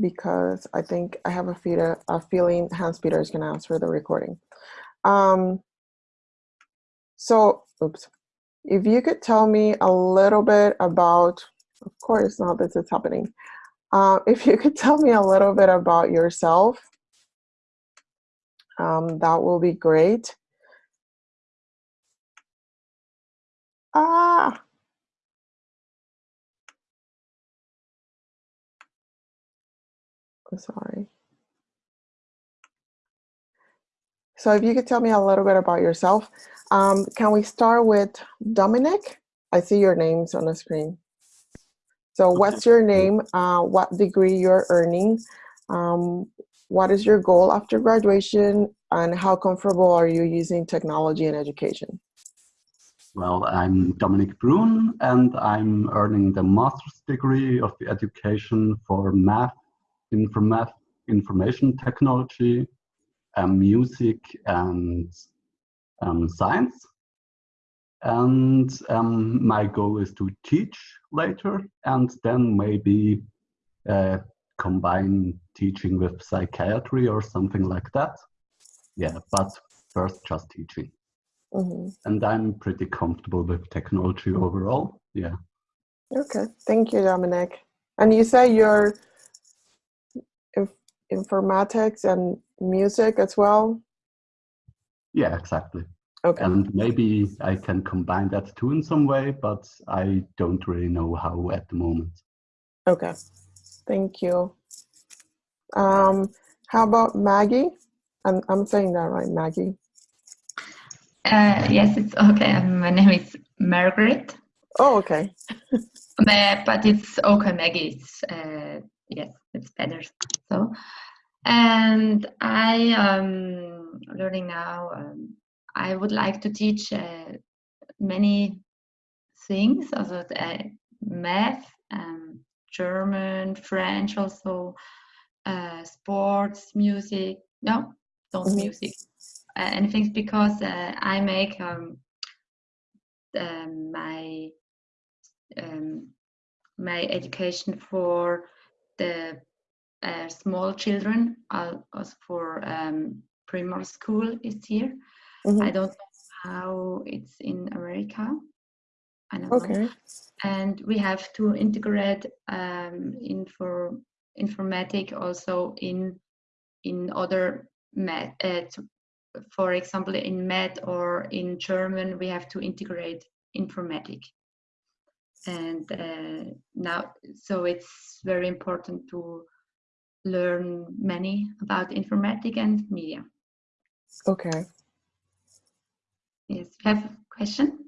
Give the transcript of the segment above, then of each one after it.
because I think I have a, feeder, a feeling Hans Peter is going to answer the recording. Um, so, oops. If you could tell me a little bit about, of course, now this is happening. Uh, if you could tell me a little bit about yourself, um, that will be great. Ah, sorry. So if you could tell me a little bit about yourself. Um, can we start with Dominic? I see your names on the screen. So what's your name, uh, what degree you're earning, um, what is your goal after graduation, and how comfortable are you using technology in education? Well, I'm Dominic Brun, and I'm earning the master's degree of education for math informa information technology, um, music, and um, science. And um, my goal is to teach later and then maybe uh, combine teaching with psychiatry or something like that. Yeah, but first just teaching. Mm -hmm. And I'm pretty comfortable with technology overall. Yeah. Okay, thank you, Dominic. And you say you're informatics and music as well? Yeah, exactly. Okay. And maybe I can combine that too in some way, but I don't really know how at the moment. Okay, thank you. Um, how about Maggie? I'm, I'm saying that right, Maggie? Uh, yes, it's okay. My name is Margaret. Oh, okay. but it's okay, Maggie. It's, uh, yes, it's better. So, and I am learning now. Um, I would like to teach uh, many things, also uh, math, um, German, French, also uh, sports, music. No, don't mm -hmm. music. Uh, anything because uh, I make um, my um, my education for the uh, small children, also for um, primary school is here. Mm -hmm. I don't know how it's in America. Okay. know. And we have to integrate um, info, informatic also in in other math. Uh, for example, in math or in German, we have to integrate informatic. And uh, now, so it's very important to learn many about informatics and media. Okay. Yes, have a question?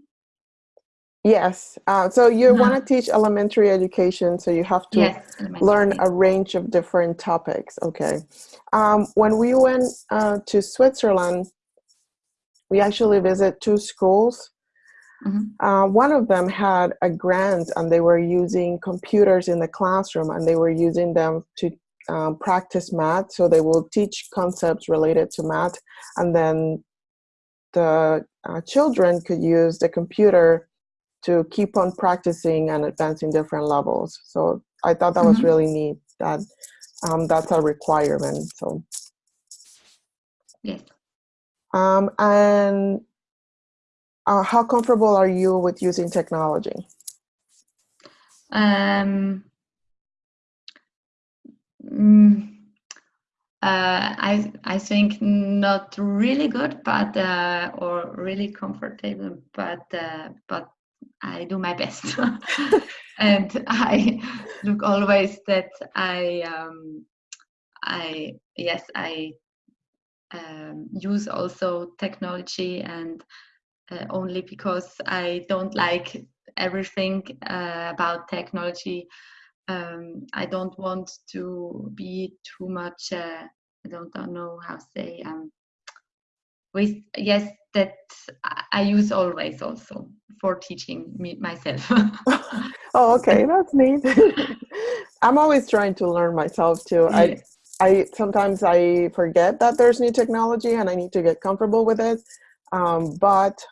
Yes. Uh, so you no. want to teach elementary education, so you have to yes, learn a range of different topics. Okay. Um, when we went uh, to Switzerland, we actually visit two schools. Mm -hmm. uh, one of them had a grant and they were using computers in the classroom and they were using them to um, practice math. So they will teach concepts related to math and then the uh, children could use the computer to keep on practicing and advancing different levels. So I thought that mm -hmm. was mm-hmm. really neat that um, that's a requirement. So yes. Um, and uh, how comfortable are you with using technology? Um, Mm, uh, I I think not really good, but uh, or really comfortable, but uh, but I do my best, and I look always that I um, I yes I um, use also technology and uh, only because I don't like everything uh, about technology um, I don't want to be too much. Uh, I don't, know how to say. Um, with yes, that I use always also for teaching me myself. oh, okay, that's neat. I'm always trying to learn myself too. I I sometimes I forget that there's new technology and I need to get comfortable with it. Um, but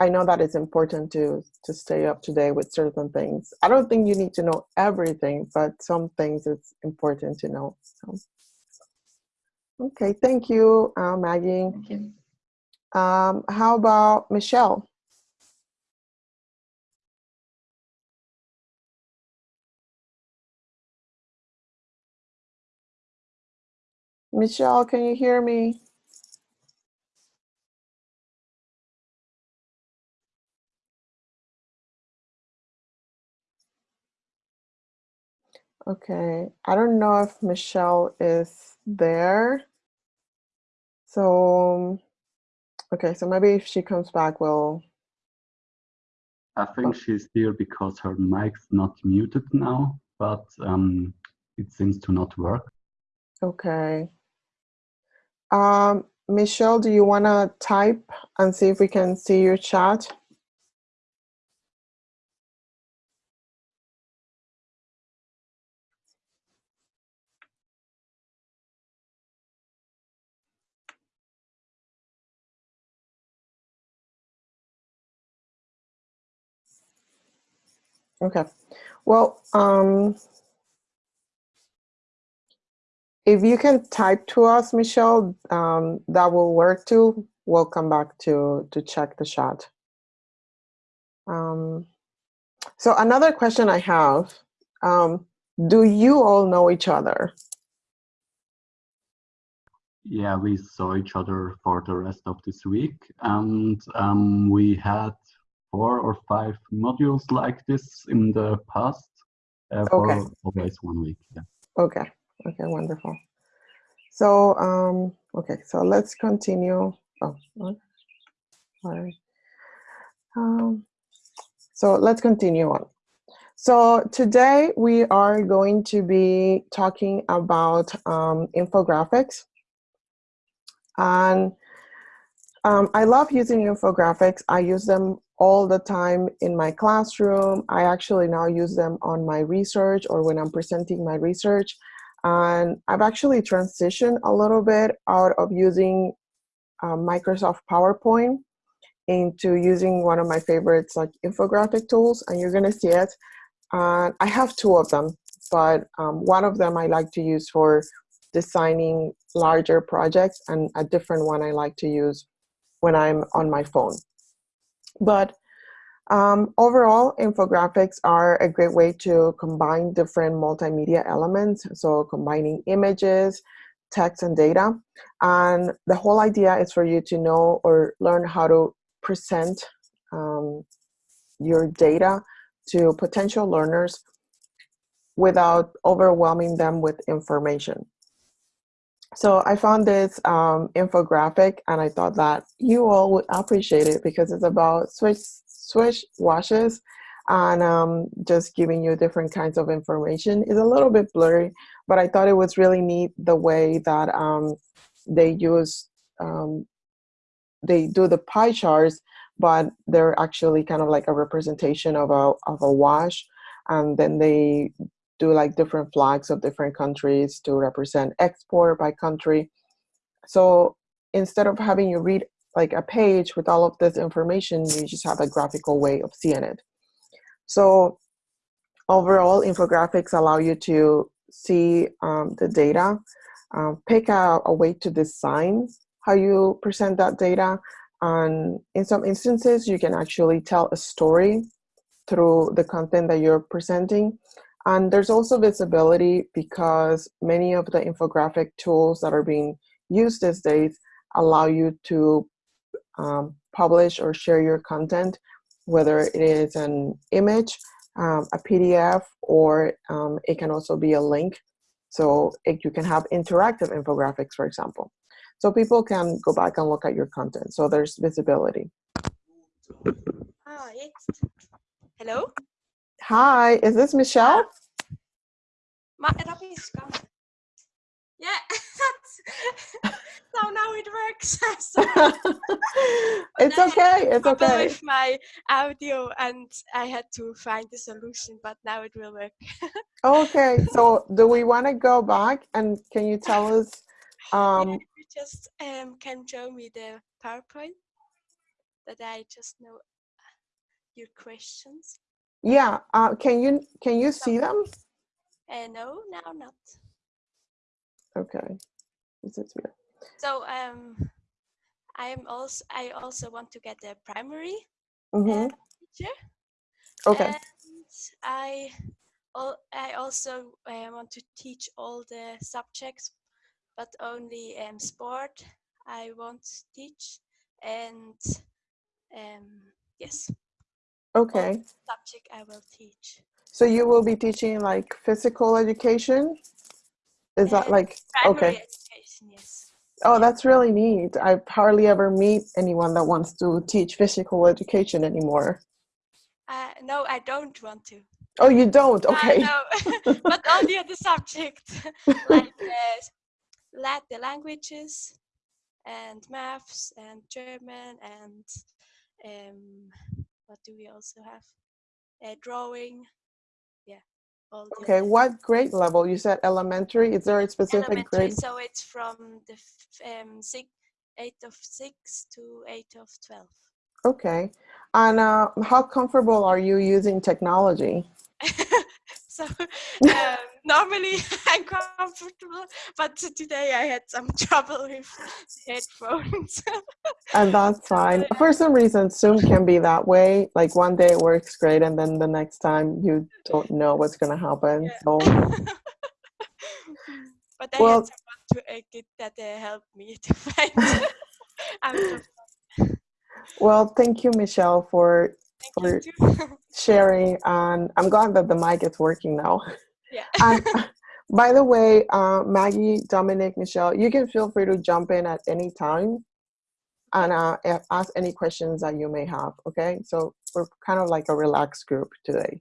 I know that it's important to to stay up to date with certain things. I don't think you need to know everything, but some things it's important to know. So. Okay, thank you, uh, Maggie. Thank you. Um, how about Michelle? Michelle, can you hear me? Okay, I don't know if Michelle is there. So, okay, so maybe if she comes back, we'll. I think she's here because her mic's not muted now, but um, it seems to not work. Okay. Um, Michelle, do you want to type and see if we can see your chat? Okay. Well, um, if you can type to us, Michelle, um, that will work too. We'll come back to, to check the chat. Um, so another question I have, um, do you all know each other? Yeah, we saw each other for the rest of this week and um, we had four or five modules like this in the past uh, for Okay. always one week. Yeah. Okay, okay, wonderful. So, um, okay, so let's continue. Oh, sorry. Um, so let's continue on. So today we are going to be talking about um, infographics. And um, I love using infographics. I use them all the time in my classroom. I actually now use them on my research or when I'm presenting my research. And I've actually transitioned a little bit out of using um, Microsoft PowerPoint into using one of my favorites like infographic tools and you're gonna see it. And I have two of them, but um, one of them I like to use for designing larger projects and a different one I like to use when I'm on my phone. But um, overall, infographics are a great way to combine different multimedia elements. So combining images, text, and data. And the whole idea is for you to know or learn how to present um, your data to potential learners without overwhelming them with information. So I found this um, infographic and I thought that you all would appreciate it because it's about switch, switch washes and um, just giving you different kinds of information. It's a little bit blurry, but I thought it was really neat the way that um, they use, um, they do the pie charts, but they're actually kind of like a representation of a, of a wash. And then they do like different flags of different countries to represent export by country. So instead of having you read like a page with all of this information, you just have a graphical way of seeing it. So overall, infographics allow you to see um, the data, um, pick out a way to design how you present that data. And in some instances, you can actually tell a story through the content that you're presenting. And there's also visibility because many of the infographic tools that are being used these days allow you to um, publish or share your content, whether it is an image, um, a PDF, or um, it can also be a link. So it, you can have interactive infographics, for example. So people can go back and look at your content. So there's visibility. Hi. Hello? Hi, is this Michelle? Ma. Yeah, that's so now it works. it's okay, it's okay. with my audio and I had to find the solution, but now it will work. okay, so do we want to go back and can you tell us? Um, yeah, you just um, can show me the PowerPoint. that I just know your questions. Yeah, uh, can you can you see them? Uh, no, now not. Okay, this is weird. So um, I am also I also want to get a primary Mm-hmm. uh, teacher. Okay. And I al- I also uh, want to teach all the subjects, but only um, sport I won't teach. And um, yes, Okay. subject I will teach. So you will be teaching like physical education? Is that Uh, like Primary okay? education, yes. Oh, that's really neat. I hardly ever meet anyone that wants to teach physical education anymore. Uh, no, I don't want to. Oh, you don't? Okay. Uh, no, but all the other subjects, like uh, the languages and maths and German and um, what do we also have? Uh, drawing. Yeah, Okay. What grade level? You said elementary. Is there a specific elementary. grade? So it's from the f- um, six, eight of six to eight of twelve. Okay. And uh, how comfortable are you using technology? so um, normally I'm comfortable, but today I had some trouble with headphones. And that's fine. For some reason, Zoom can be that way. Like one day it works great, and then the next time you don't know what's going to happen. Yeah. So, but I Well- had someone to uh, get that uh, helped me to find well, thank you, Michelle, for Thank too. sharing. And I'm glad that the mic is working now. Yeah. And by the way, uh, Maggie, Dominic, Michelle, you can feel free to jump in at any time and uh, ask any questions that you may have. Okay, so we're kind of like a relaxed group today.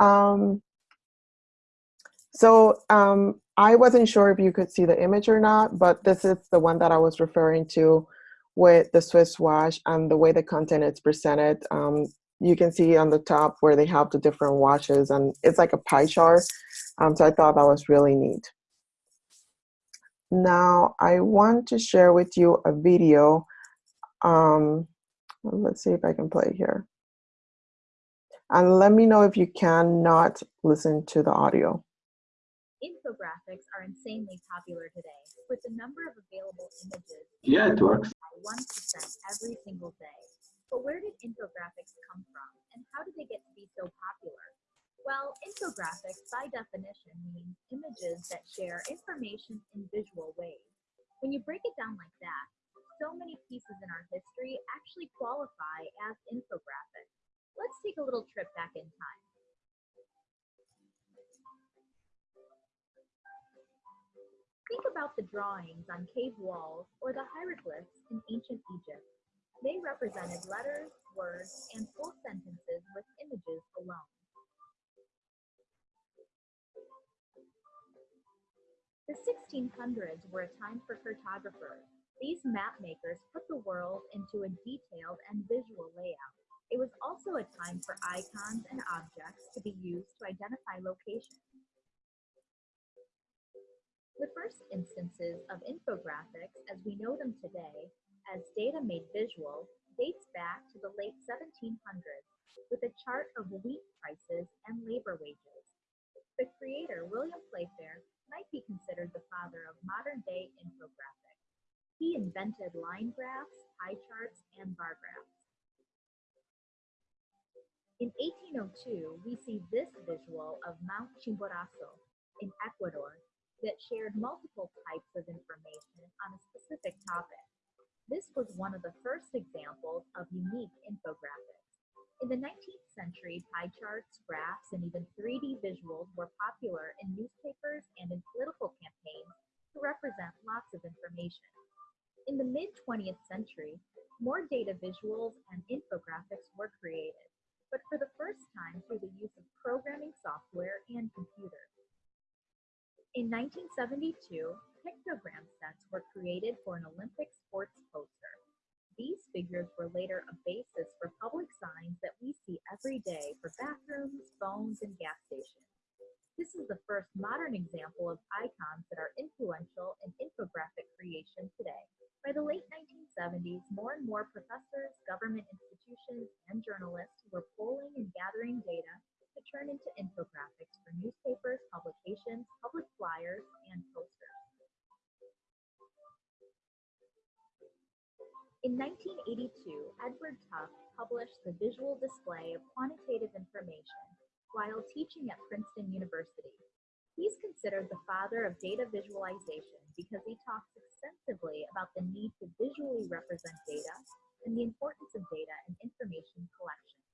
Um, so um, I wasn't sure if you could see the image or not, but this is the one that I was referring to with the Swiss wash and the way the content is presented. Um, you can see on the top where they have the different washes and it's like a pie chart. Um, so I thought that was really neat. Now I want to share with you a video. Um, let's see if I can play here. And let me know if you cannot listen to the audio. Infographics are insanely popular today, with the number of available images Yeah, it works. by 1% every single day. But where did infographics come from, and how did they get to be so popular? Well, infographics, by definition, means images that share information in visual ways. When you break it down like that, so many pieces in our history actually qualify as infographics. Let's take a little trip back in time. Think about the drawings on cave walls or the hieroglyphs in ancient Egypt. They represented letters, words, and full sentences with images alone. The 1600s were a time for cartographers. These map makers put the world into a detailed and visual layout. It was also a time for icons and objects to be used to identify locations. The first instances of infographics as we know them today, as data made visual, dates back to the late 1700s with a chart of wheat prices and labor wages. The creator, William Playfair, might be considered the father of modern day infographics. He invented line graphs, pie charts, and bar graphs. In 1802, we see this visual of Mount Chimborazo in Ecuador that shared multiple types of information on a specific topic. This was one of the first examples of unique infographics. In the 19th century, pie charts, graphs, and even 3D visuals were popular in newspapers and in political campaigns to represent lots of information. In the mid 20th century, more data visuals and infographics were created, but for the first time through the use of programming software and computers. In 1972, pictogram sets were created for an Olympic sports poster. These figures were later a basis for public signs that we see every day for bathrooms, phones, and gas stations. This is the first modern example of icons that are influential in infographic creation today. By the late 1970s, more and more professors, government institutions, and journalists were polling and gathering data to turn into infographics for newspapers, publications, public flyers, and posters. In 1982, Edward Tufte published the visual display of quantitative information while teaching at Princeton University. He's considered the father of data visualization because he talks extensively about the need to visually represent data and the importance of data and information collection.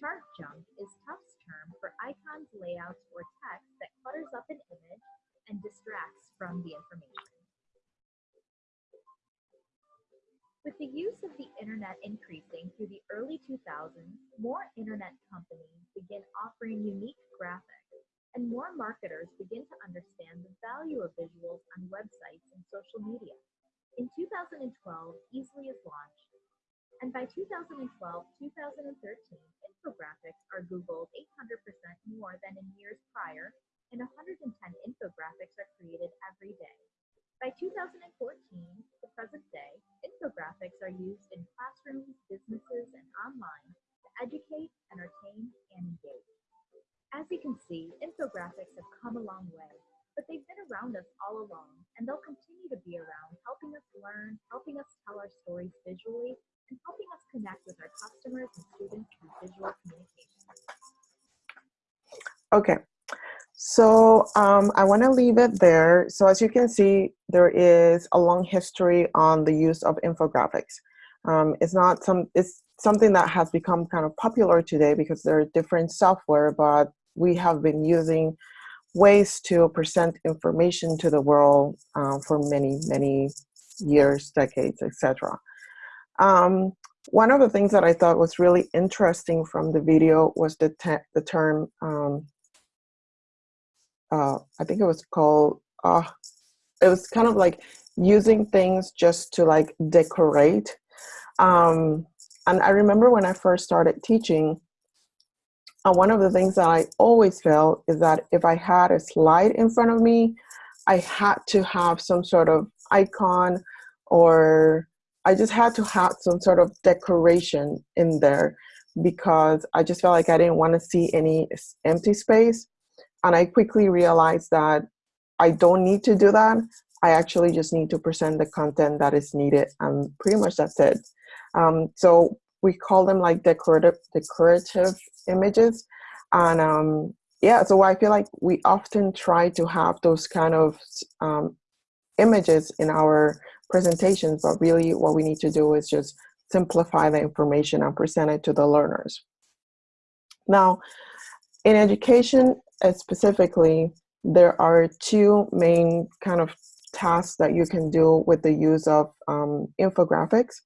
Chart junk is Tufte's term for icons, layouts, or text that clutters up an image and distracts from the information. With the use of the internet increasing through the early 2000s, more internet companies begin offering unique graphics and more marketers begin to understand the value of visuals on websites and social media. In 2012, Easel.ly is launched, and by 2012, 2013, infographics are Googled 800% more than in years prior, and 110 infographics are created every day. By 2014, the present day, infographics are used in classrooms, businesses, and online to educate, entertain, and engage. As you can see, infographics have come a long way, but they've been around us all along, and they'll continue to be around, helping us learn, helping us tell our stories visually, and helping us connect with our customers and students through visual communication. Okay, so um, I want to leave it there. So as you can see, there is a long history on the use of infographics. Um, it's not some, it's something that has become kind of popular today because there are different software, but we have been using ways to present information to the world uh, for many, many years, decades, etc. Um, one of the things that I thought was really interesting from the video was the, the term, um, uh, I think it was called, uh, it was kind of like using things just to like decorate. Um, and I remember when I first started teaching, uh, one of the things that I always felt is that if I had a slide in front of me, I had to have some sort of icon or I just had to have some sort of decoration in there because I just felt like I didn't want to see any empty space. And I quickly realized that I don't need to do that. I actually just need to present the content that is needed and pretty much that's it. Um, so we call them like decorative, decorative images. And um, yeah, so I feel like we often try to have those kind of um, images in our presentations, but really what we need to do is just simplify the information and present it to the learners. Now, in education specifically, there are two main kind of tasks that you can do with the use of um, infographics.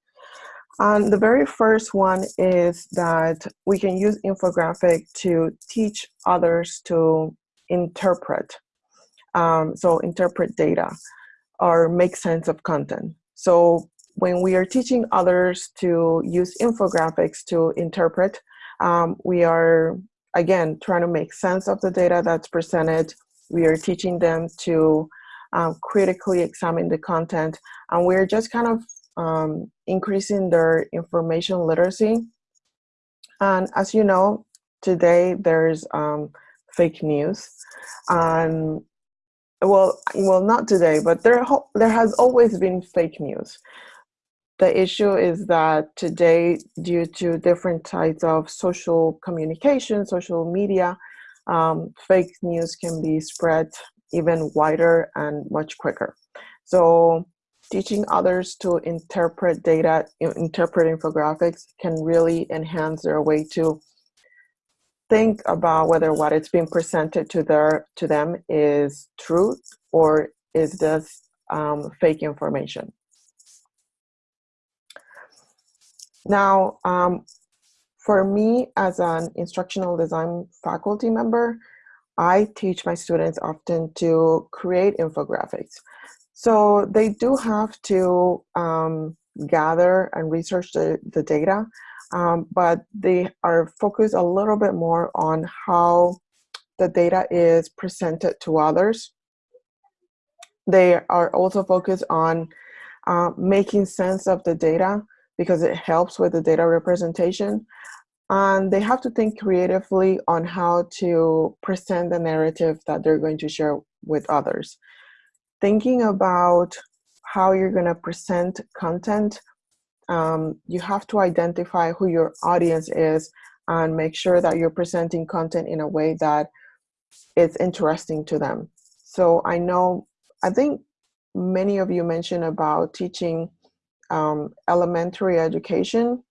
And the very first one is that we can use infographic to teach others to interpret. Um, so interpret data or make sense of content. So when we are teaching others to use infographics to interpret, um, we are, again, trying to make sense of the data that's presented. We are teaching them to um, critically examine the content, and we're just kind of um, increasing their information literacy. And as you know, today there's um, fake news. And well, well, not today, but there, there has always been fake news. The issue is that today, due to different types of social communication, social media, um, fake news can be spread even wider and much quicker. So teaching others to interpret data, interpret infographics can really enhance their way to think about whether what it's being presented to their to them is truth or is this um, fake information. Now, um, for me as an instructional design faculty member, I teach my students often to create infographics. So they do have to um, gather and research the, the data, um, but they are focused a little bit more on how the data is presented to others. They are also focused on uh, making sense of the data because it helps with the data representation. And they have to think creatively on how to present the narrative that they're going to share with others. Thinking about how you're going to present content, um, you have to identify who your audience is and make sure that you're presenting content in a way that is interesting to them. So I know, I think many of you mentioned about teaching um, elementary education.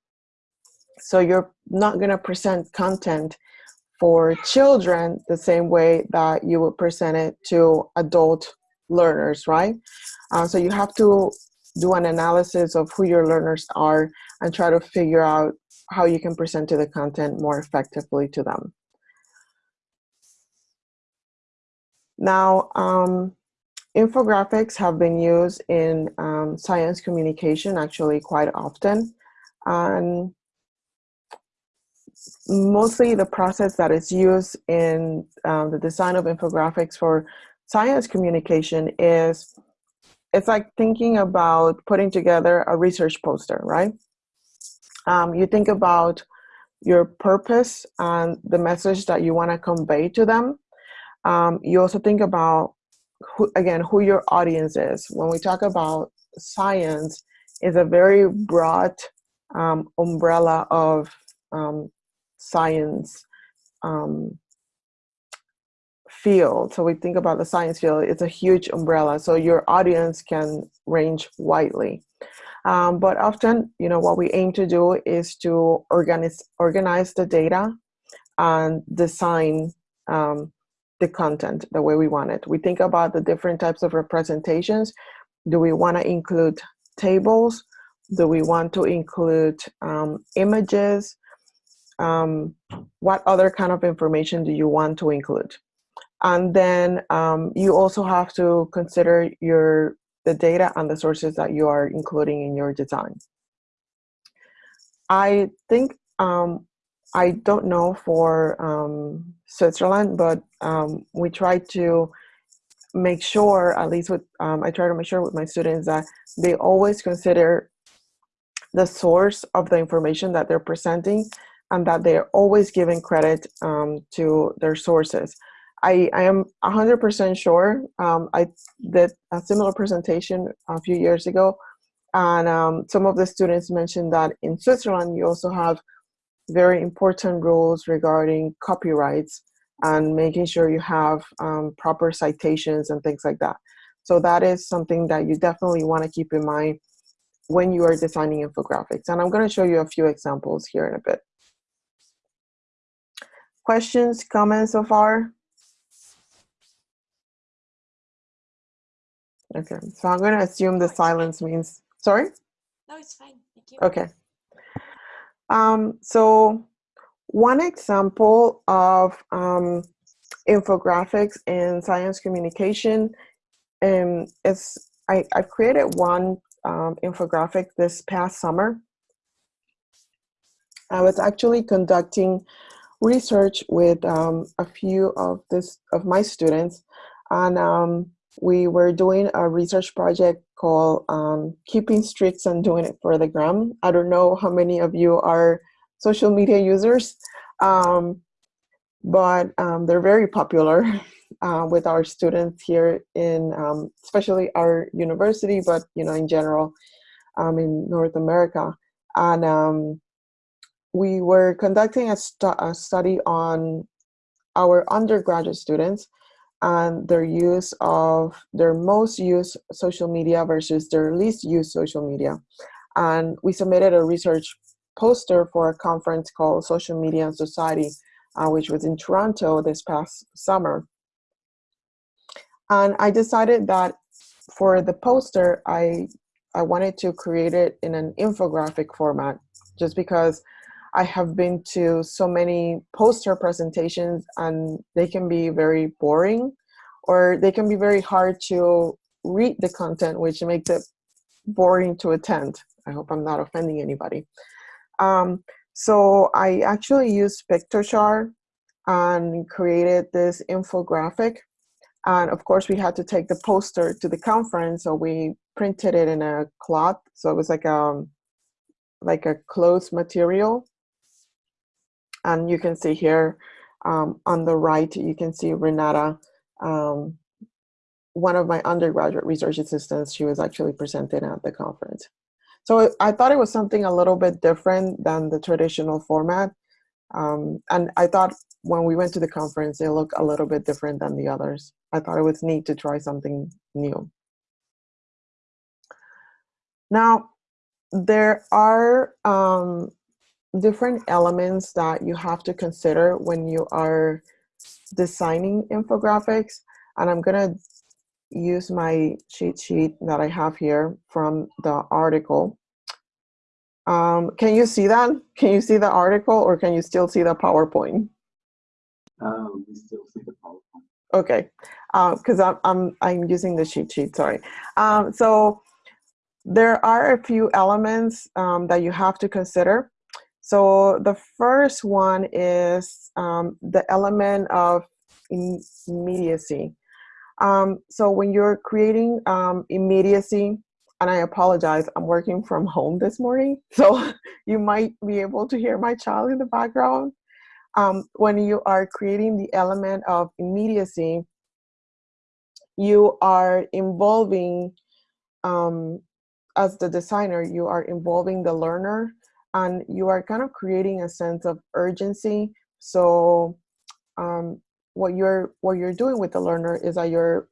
So you're not going to present content for children the same way that you would present it to adult learners, right? Uh, so you have to do an analysis of who your learners are and try to figure out how you can present to the content more effectively to them. Now, um, infographics have been used in um, science communication actually quite often. And mostly the process that is used in um, the design of infographics for science communication is it's like thinking about putting together a research poster, right? Um, you think about your purpose and the message that you want to convey to them. Um, you also think about, who, again, who your audience is. When we talk about science, is a very broad um, umbrella of um, science um, field. So we think about the science field, it's a huge umbrella. So your audience can range widely. Um, but often, you know, what we aim to do is to organize, organize the data and design um, the content the way we want it. We think about the different types of representations. Do we want to include tables? Do we want to include um, images? Um, what other kind of information do you want to include? And then um, you also have to consider your the data and the sources that you are including in your design. I think, um, I don't know for um, Switzerland, but um, we try to make sure, at least with, um, I try to make sure with my students that they always consider the source of the information that they're presenting and that they're always giving credit um, to their sources. I, I am 100% sure. Um, I did a similar presentation a few years ago, and um, some of the students mentioned that in Switzerland, you also have very important rules regarding copyrights and making sure you have um, proper citations and things like that. So that is something that you definitely want to keep in mind when you are designing infographics. And I'm going to show you a few examples here in a bit. Questions, comments so far? Okay, so I'm going to assume the silence means, sorry? No, it's fine. Thank you. Okay. Um, so one example of um, infographics in science communication um, is I, I created one um, infographic this past summer. I was actually conducting research with um, a few of this of my students and um, we were doing a research project called um, Keeping Streaks and Doing It for the Gram. I don't know how many of you are social media users, um, but um, they're very popular uh, with our students here in, um, especially our university, but you know, in general, um, in North America. And um, we were conducting a, stu a study on our undergraduate students and their use of their most used social media versus their least used social media. And we submitted a research poster for a conference called Social Media and Society, uh, which was in Toronto this past summer. And I decided that for the poster, I, I wanted to create it in an infographic format, just because I have been to so many poster presentations and they can be very boring or they can be very hard to read the content, which makes it boring to attend. I hope I'm not offending anybody. Um, so I actually used Piktochart and created this infographic. And of course, we had to take the poster to the conference, so we printed it in a cloth. So it was like a, um, like a closed material. And you can see here um, on the right, you can see Renata, um, one of my undergraduate research assistants, she was actually presenting at the conference. So I thought it was something a little bit different than the traditional format. Um, and I thought when we went to the conference, they look a little bit different than the others. I thought it was neat to try something new. Now, there are um, different elements that you have to consider when you are designing infographics. And I'm gonna use my cheat sheet that I have here from the article. Um, can you see that? Can you see the article or can you still see the PowerPoint? Uh, we still see the PowerPoint. Okay, because uh, I'm, I'm, I'm using the cheat sheet, sorry. Um, so there are a few elements um, that you have to consider. So the first one is um, the element of immediacy. Um, so when you're creating um, immediacy, and I apologize, I'm working from home this morning, so you might be able to hear my child in the background. Um, when you are creating the element of immediacy, you are involving, um, as the designer, you are involving the learner and you are kind of creating a sense of urgency. So um, what you're what you're doing with the learner is that you're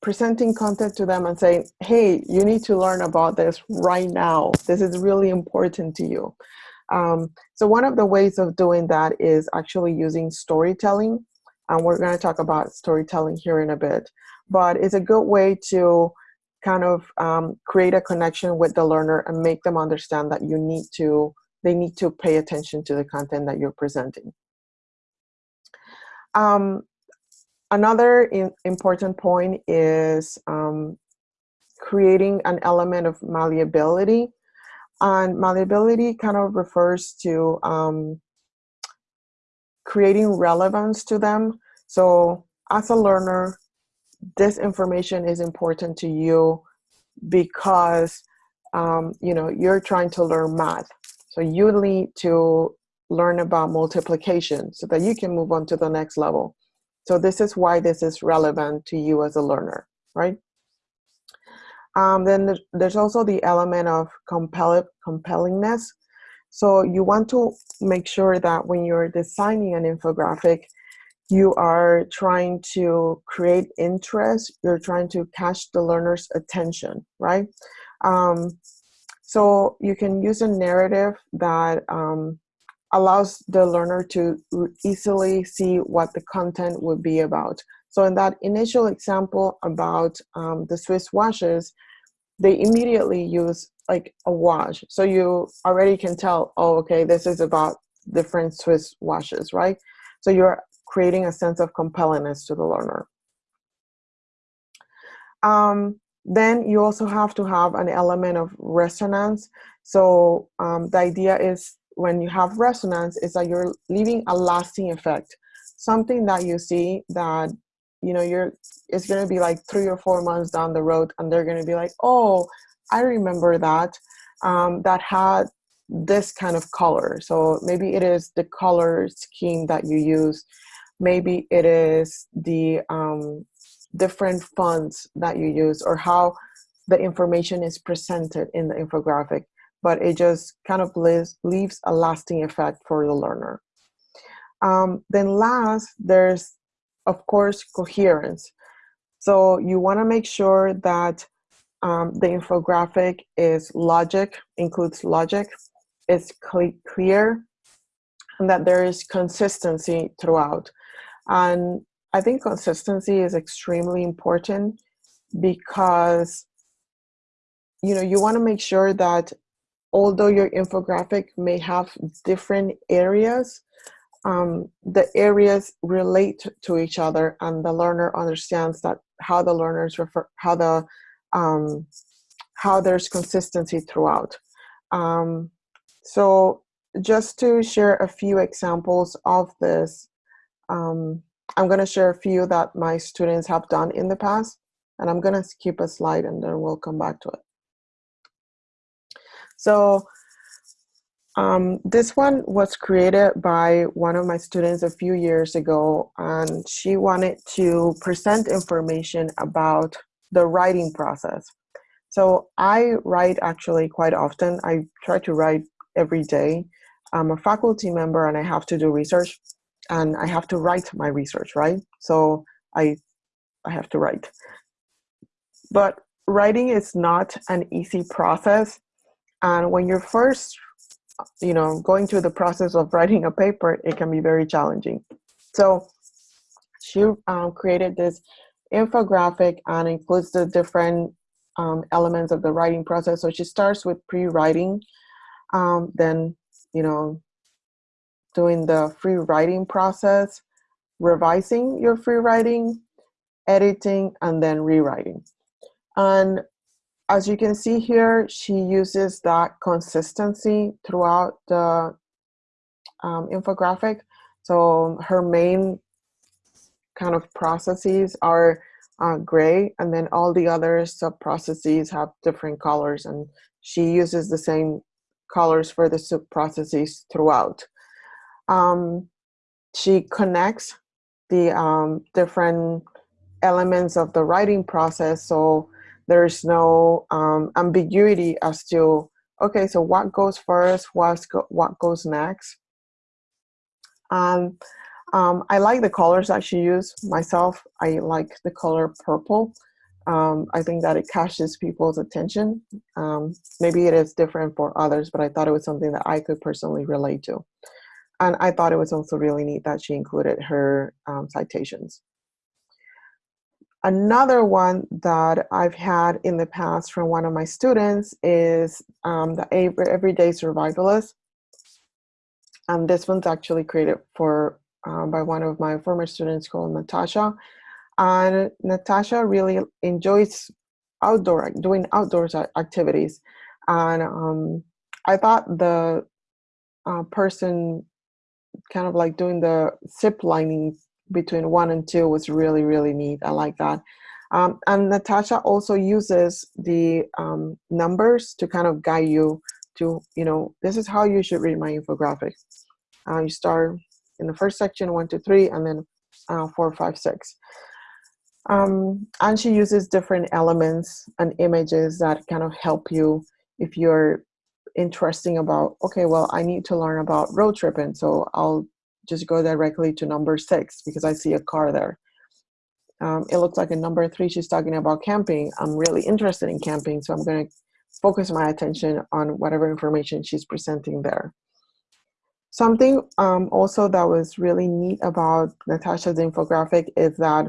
presenting content to them and saying, hey, you need to learn about this right now. This is really important to you. Um, so one of the ways of doing that is actually using storytelling. And we're going to talk about storytelling here in a bit. But it's a good way to kind of um, create a connection with the learner and make them understand that you need to, they need to pay attention to the content that you're presenting. Um, another in, important point is um, creating an element of malleability. And malleability kind of refers to um, creating relevance to them. So as a learner, this information is important to you because um, you know you're trying to learn math. So you need to learn about multiplication so that you can move on to the next level. So this is why this is relevant to you as a learner, right? Um, then there's also the element of compel compellingness. So you want to make sure that when you're designing an infographic, you are trying to create interest, you're trying to catch the learner's attention, right? Um, so you can use a narrative that um, allows the learner to easily see what the content would be about. So in that initial example about um, the Swiss washes, they immediately use like a wash. So you already can tell, oh, okay, this is about different Swiss washes, right? So you're creating a sense of compellingness to the learner. Um, then you also have to have an element of resonance. So um, the idea is when you have resonance is that you're leaving a lasting effect. Something that you see that, you know, you're, it's gonna be like three or four months down the road and they're gonna be like, oh, I remember that, um, that had this kind of color. So maybe it is the color scheme that you use. Maybe it is the um, different fonts that you use or how the information is presented in the infographic, but it just kind of leaves, leaves a lasting effect for the learner. Um, then last, there's of course coherence. So you wanna make sure that um, the infographic is logic, includes logic, it's clear, and that there is consistency throughout. And I think consistency is extremely important because you know you want to make sure that although your infographic may have different areas um, the areas relate to each other and the learner understands that how the learners refer how the um, how there's consistency throughout. Um, so just to share a few examples of this um, I'm going to share a few that my students have done in the past, and I'm going to skip a slide and then we'll come back to it. So um, this one was created by one of my students a few years ago, and she wanted to present information about the writing process. So I write actually quite often. I try to write every day. I'm a faculty member and I have to do research and I have to write my research, right? So I, I have to write. But writing is not an easy process. And when you're first, you know, going through the process of writing a paper, it can be very challenging. So she um, created this infographic and includes the different um, elements of the writing process. So she starts with pre-writing, um, then, you know, doing the free writing process, revising your free writing, editing, and then rewriting. And as you can see here, she uses that consistency throughout the um, infographic. So her main kind of processes are uh, gray, and then all the other sub-processes have different colors, and she uses the same colors for the sub-processes throughout. Um, she connects the um, different elements of the writing process, so there's no um, ambiguity as to, okay, so what goes first, what's go what goes next. Um, um, I like the colors that she used myself. I like the color purple. Um, I think that it catches people's attention. Um, maybe it is different for others, but I thought it was something that I could personally relate to. And I thought it was also really neat that she included her um, citations. Another one that I've had in the past from one of my students is um, the Everyday Survivalist. And this one's actually created for um, by one of my former students called Natasha. And Natasha really enjoys outdoor doing outdoors activities. And um, I thought the uh, person kind of like doing the zip lining between one and two was really, really neat. I like that. Um, and Natasha also uses the um, numbers to kind of guide you to, you know, this is how you should read my infographic. Uh, you start in the first section, one, two, three, and then uh, four, five, six. Um, and she uses different elements and images that kind of help you if you're interesting about, okay, well, I need to learn about road tripping, so I'll just go directly to number six because I see a car there. Um, it looks like in number three, she's talking about camping. I'm really interested in camping, so I'm going to focus my attention on whatever information she's presenting there. Something um, also that was really neat about Natasha's infographic is that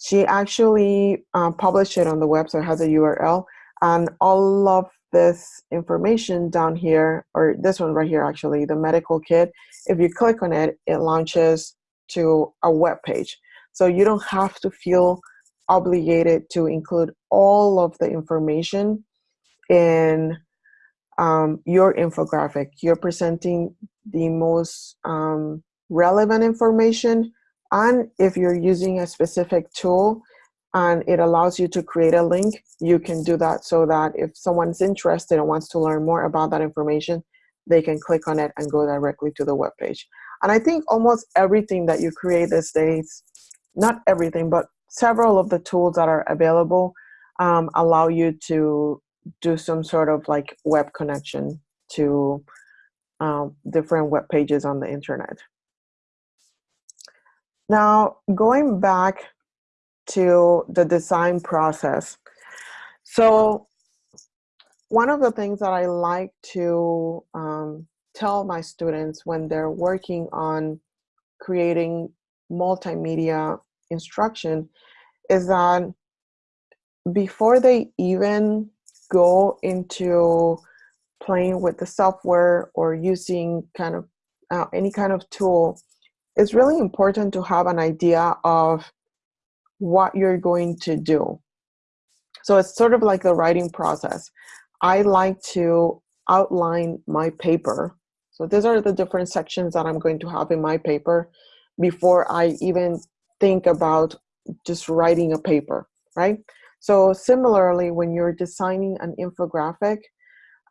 she actually uh, published it on the web, so it has a URL, and all of this information down here, or this one right here actually, the medical kit, if you click on it, it launches to a web page. So you don't have to feel obligated to include all of the information in um, your infographic. You're presenting the most um, relevant information and if you're using a specific tool and it allows you to create a link, you can do that so that if someone's interested and wants to learn more about that information, they can click on it and go directly to the web page. And I think almost everything that you create these days, not everything, but several of the tools that are available um, allow you to do some sort of like web connection to um, different web pages on the internet. Now, going back to the design process. So one of the things that I like to um, tell my students when they're working on creating multimedia instruction is that before they even go into playing with the software or using kind of uh, any kind of tool, it's really important to have an idea of what you're going to do. So it's sort of like the writing process. I like to outline my paper. So these are the different sections that I'm going to have in my paper. before I even think about just writing a paper, right? So similarly, when you're designing an infographic,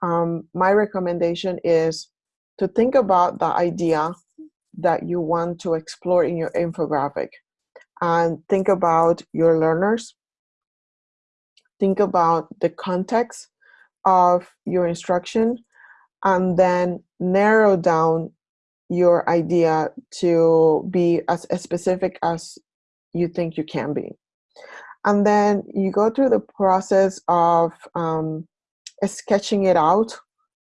um, my recommendation is to think about the idea that you want to explore in your infographic and think about your learners. Think about the context of your instruction and then narrow down your idea to be as specific as you think you can be. And then you go through the process of um, sketching it out,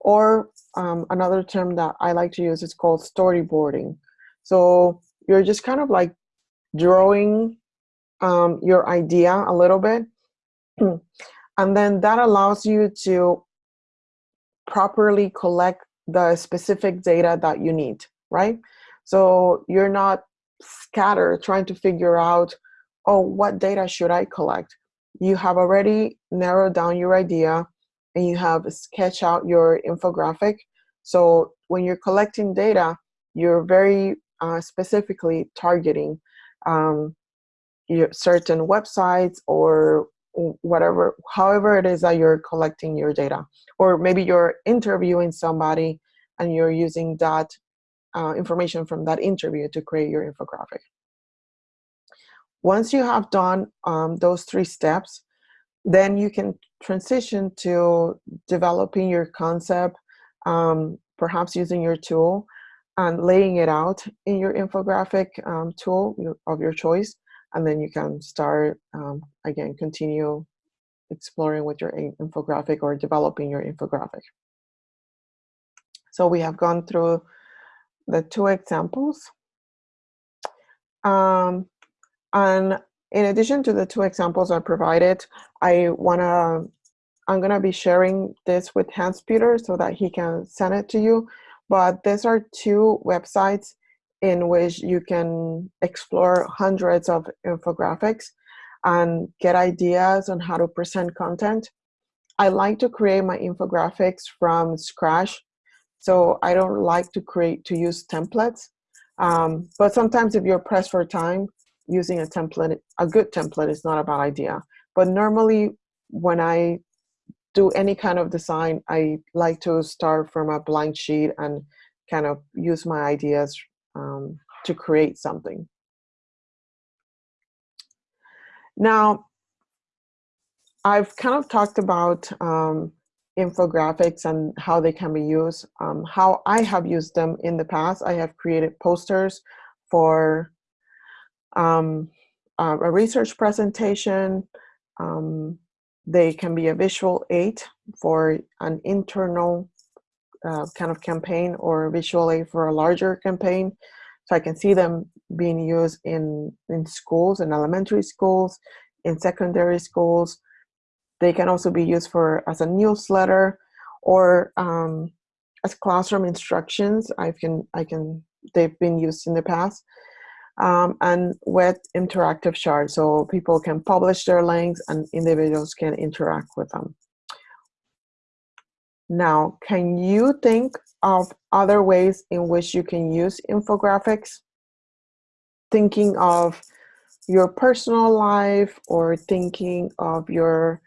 or um, another term that I like to use is called storyboarding. So you're just kind of like drawing um, your idea a little bit. and then that allows you to properly collect the specific data that you need, right? So you're not scattered trying to figure out, oh, what data should I collect? You have already narrowed down your idea and you have sketched out your infographic. So when you're collecting data, you're very uh, specifically targeting um, your certain websites or whatever, however it is that you're collecting your data. Or maybe you're interviewing somebody and you're using that uh, information from that interview to create your infographic. Once you have done um, those three steps, then you can transition to developing your concept, um, perhaps using your tool and laying it out in your infographic um, tool of your choice. And then you can start, um, again, continue exploring with your infographic or developing your infographic. So we have gone through the two examples. Um, and in addition to the two examples I provided, I wanna, I'm gonna be sharing this with Hans Peter so that he can send it to you. But these are two websites in which you can explore hundreds of infographics and get ideas on how to present content. I like to create my infographics from scratch so I don't like to create, to use templates. Um, but sometimes if you're pressed for time, using a template, a good template is not a bad idea. But normally when I do any kind of design, I like to start from a blank sheet and kind of use my ideas um, to create something. Now, I've kind of talked about um, infographics and how they can be used. Um, how I have used them in the past, I have created posters for um, a research presentation. Um, they can be a visual aid for an internal uh, kind of campaign or visual aid for a larger campaign. So I can see them being used in, in schools, in elementary schools, in secondary schools, they can also be used for as a newsletter or um, as classroom instructions. I can, I can, they've been used in the past. Um, and with interactive charts, so people can publish their links and individuals can interact with them. Now, can you think of other ways in which you can use infographics? Thinking of your personal life or thinking of your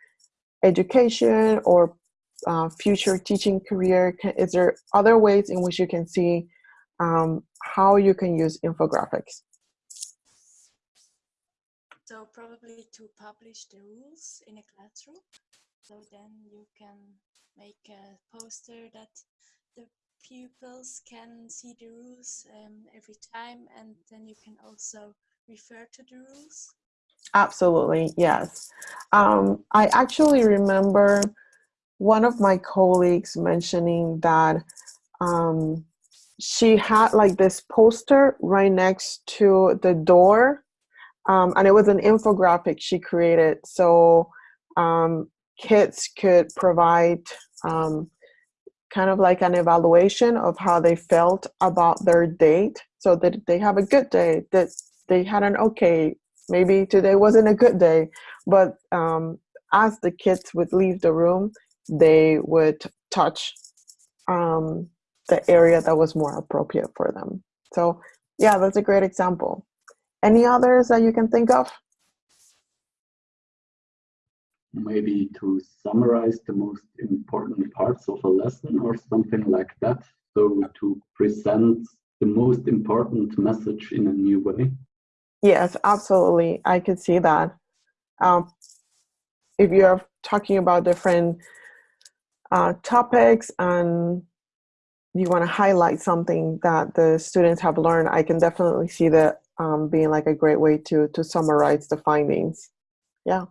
education or uh, future teaching career? Can, is there other ways in which you can see um, how you can use infographics? So probably to publish the rules in a classroom. So then you can make a poster that the pupils can see the rules um, every time and then you can also refer to the rules. Absolutely, yes. Um, I actually remember one of my colleagues mentioning that um, she had like this poster right next to the door um, and it was an infographic she created so um, kids could provide um, kind of like an evaluation of how they felt about their date so that they have a good day that they had an okay maybe today wasn't a good day but um, as the kids would leave the room they would touch um, the area that was more appropriate for them so yeah, that's a great example. Any others that you can think of? Maybe to summarize the most important parts of a lesson or something like that. So to present the most important message in a new way. Yes, absolutely. I could see that. Um, if you're talking about different uh, topics and you want to highlight something that the students have learned, I can definitely see that um, being like a great way to to summarize the findings. Yeah.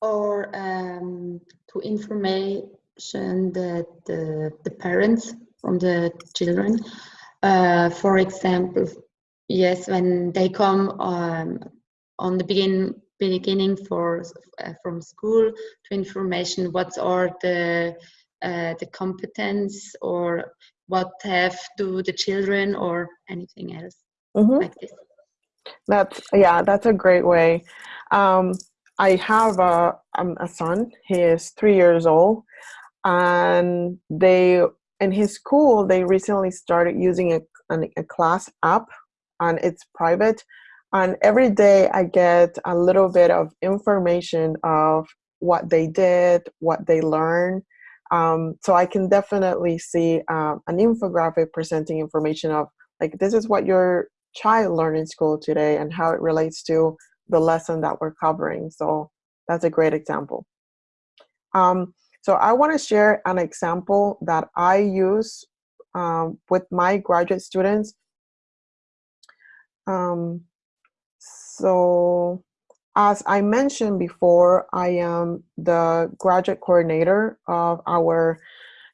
Or um, to information that the, the parents from the children. Uh, for example, yes, when they come um, on the begin beginning for uh, from school to information, what are the uh, the competence or what have do the children or anything else mm -hmm. like. That's yeah, that's a great way. Um, I have a, um, a son. He is three years old, and they in his school they recently started using a, a class app, and it's private. And every day I get a little bit of information of what they did, what they learned, um, so I can definitely see um, an infographic presenting information of like, this is what your child learned in school today and how it relates to the lesson that we're covering. So that's a great example. Um, so I want to share an example that I use um, with my graduate students. Um, so as I mentioned before, I am the graduate coordinator of our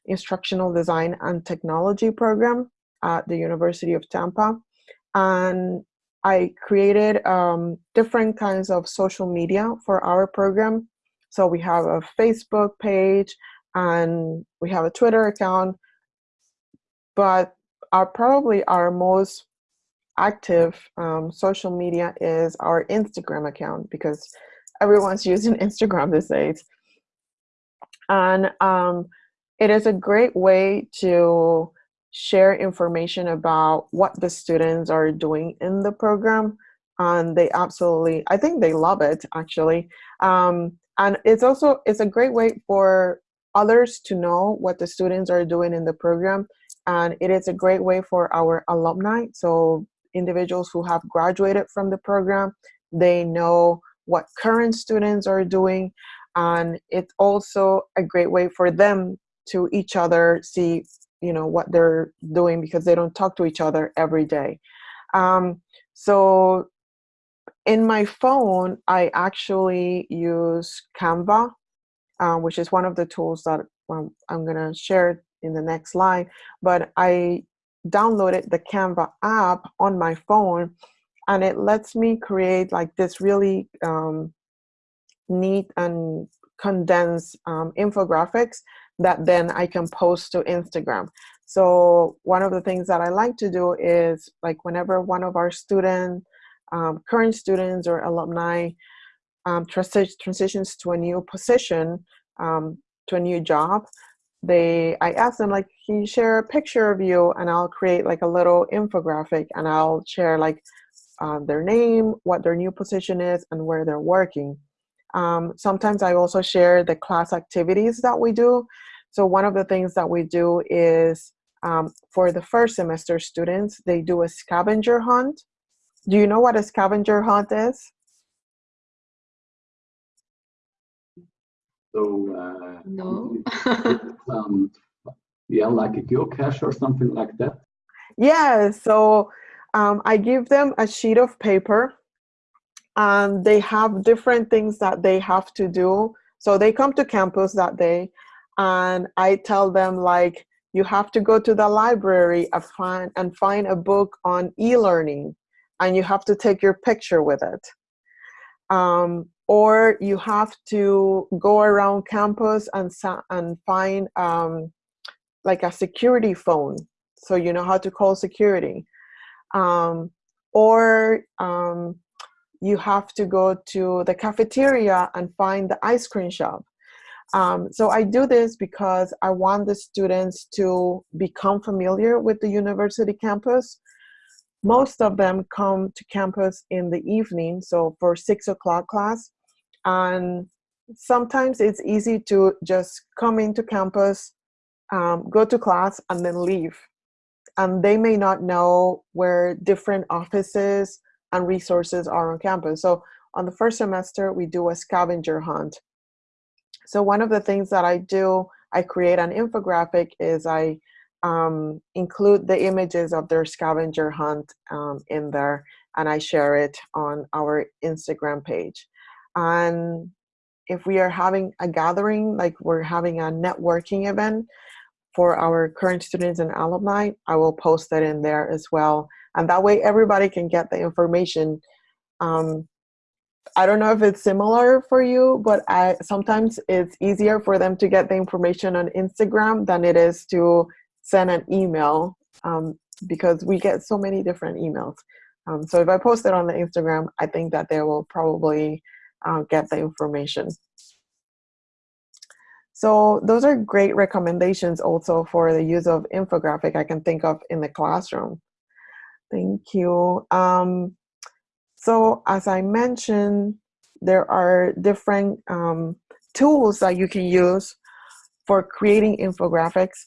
instructional design and technology program at the University of Tampa. And I created um, different kinds of social media for our program. So we have a Facebook page and we have a Twitter account, but our probably our most active um, social media is our Instagram account because everyone's using Instagram these days. And um, it is a great way to share information about what the students are doing in the program. And they absolutely, I think they love it actually. Um, and it's also, it's a great way for others to know what the students are doing in the program. And it is a great way for our alumni. So individuals who have graduated from the program. They know what current students are doing. And it's also a great way for them to each other see you know what they're doing because they don't talk to each other every day. Um, so in my phone, I actually use Canva, uh, which is one of the tools that I'm gonna share in the next slide. But I downloaded the Canva app on my phone and it lets me create like this really um, neat and condensed um, infographics that then I can post to Instagram. So one of the things that I like to do is like whenever one of our student, um, current students or alumni um, transi transitions to a new position, um, to a new job, they I ask them like can you share a picture of you and I'll create like a little infographic and I'll share like uh, their name what their new position is and where they're working um, sometimes I also share the class activities that we do so one of the things that we do is um, for the first semester students they do a scavenger hunt do you know what a scavenger hunt is So uh, no. um, yeah, like a geocache or something like that. Yeah. So um, I give them a sheet of paper, and they have different things that they have to do. So they come to campus that day, and I tell them like you have to go to the library and find and find a book on e-learning, and you have to take your picture with it. Um, or you have to go around campus and, and find um, like a security phone so you know how to call security um, or um, you have to go to the cafeteria and find the ice cream shop um, so I do this because I want the students to become familiar with the university campus most of them come to campus in the evening, so for six o'clock class. And sometimes it's easy to just come into campus, um, go to class, and then leave. And they may not know where different offices and resources are on campus. So on the first semester, we do a scavenger hunt. So one of the things that I do, I create an infographic is I um, include the images of their scavenger hunt um, in there and I share it on our Instagram page. And if we are having a gathering, like we're having a networking event for our current students and alumni, I will post that in there as well. And that way everybody can get the information. Um, I don't know if it's similar for you, but I sometimes it's easier for them to get the information on Instagram than it is to send an email um, because we get so many different emails. Um, so if I post it on the Instagram, I think that they will probably uh, get the information. So those are great recommendations also for the use of infographic I can think of in the classroom. Thank you. Um, so as I mentioned, there are different um, tools that you can use for creating infographics.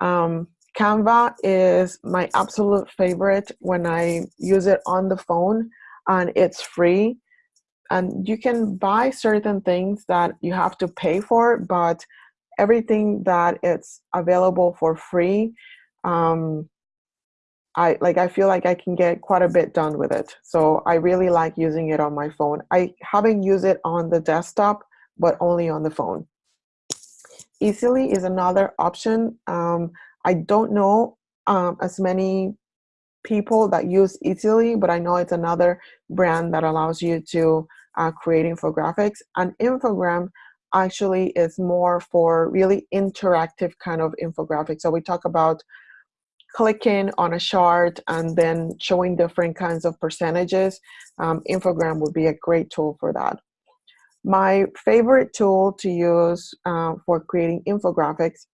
Um, Canva is my absolute favorite when I use it on the phone and it's free. And you can buy certain things that you have to pay for, but everything that it's available for free, um, I like I feel like I can get quite a bit done with it. So I really like using it on my phone. I haven't used it on the desktop, but only on the phone. Easel.ly is another option. Um, I don't know um, as many people that use Easel.ly, but I know it's another brand that allows you to uh, create infographics. And Infogram actually is more for really interactive kind of infographics. So we talk about clicking on a chart and then showing different kinds of percentages. Um, Infogram would be a great tool for that. My favorite tool to use uh, for creating infographics,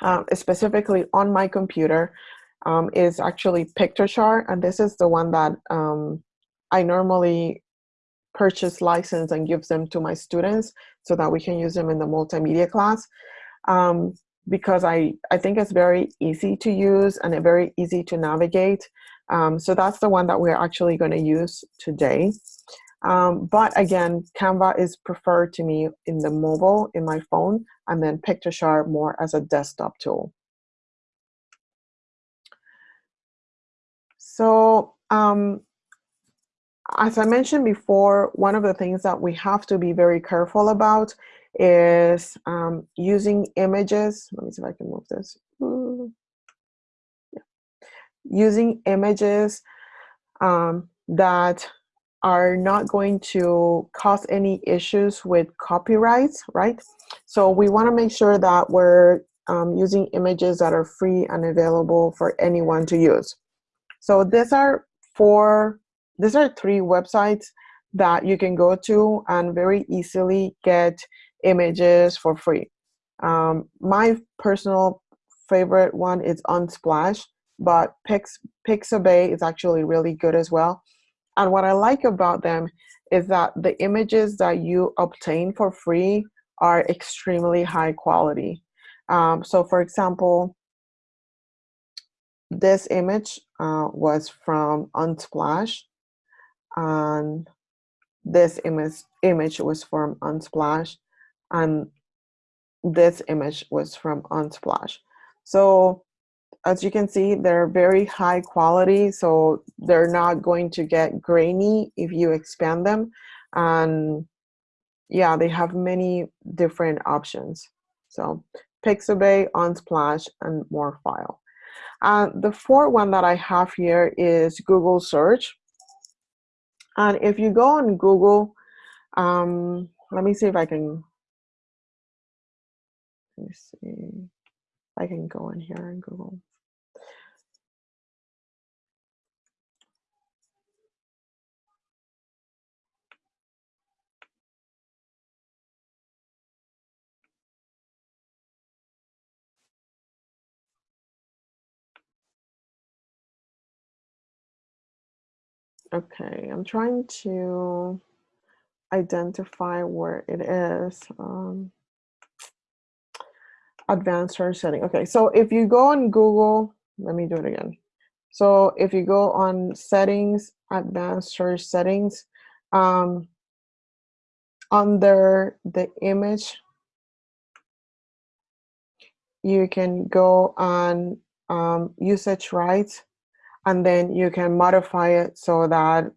uh, specifically on my computer, um, is actually Piktochart, and this is the one that um, I normally purchase license and give them to my students so that we can use them in the multimedia class. Um, because I, I think it's very easy to use and very easy to navigate. Um, so that's the one that we're actually going to use today. Um, but again, Canva is preferred to me in the mobile, in my phone, and then Piktochart more as a desktop tool. So um, as I mentioned before, one of the things that we have to be very careful about is um, using images. Let me see if I can move this. Yeah. Using images um, that are not going to cause any issues with copyrights, right? So we want to make sure that we're um, using images that are free and available for anyone to use. So these are four, these are three websites that you can go to and very easily get images for free. Um, my personal favorite one is Unsplash, but Pix, Pixabay is actually really good as well. And what I like about them is that the images that you obtain for free are extremely high quality. Um, so for example, this image uh, was from Unsplash and this image, image was from Unsplash and this image was from Unsplash. So as you can see, they're very high quality, so they're not going to get grainy if you expand them. And yeah, they have many different options. So Pixabay, Unsplash, and Morguefile. Uh, the fourth one that I have here is Google search. And if you go on Google, um, let me see if I can, let me see, I can go in here in Google. Okay, I'm trying to identify where it is. Um, advanced search setting. Okay, so if you go on Google, let me do it again. So if you go on settings, advanced search settings, um, under the image, you can go on um, usage rights, and then you can modify it so that,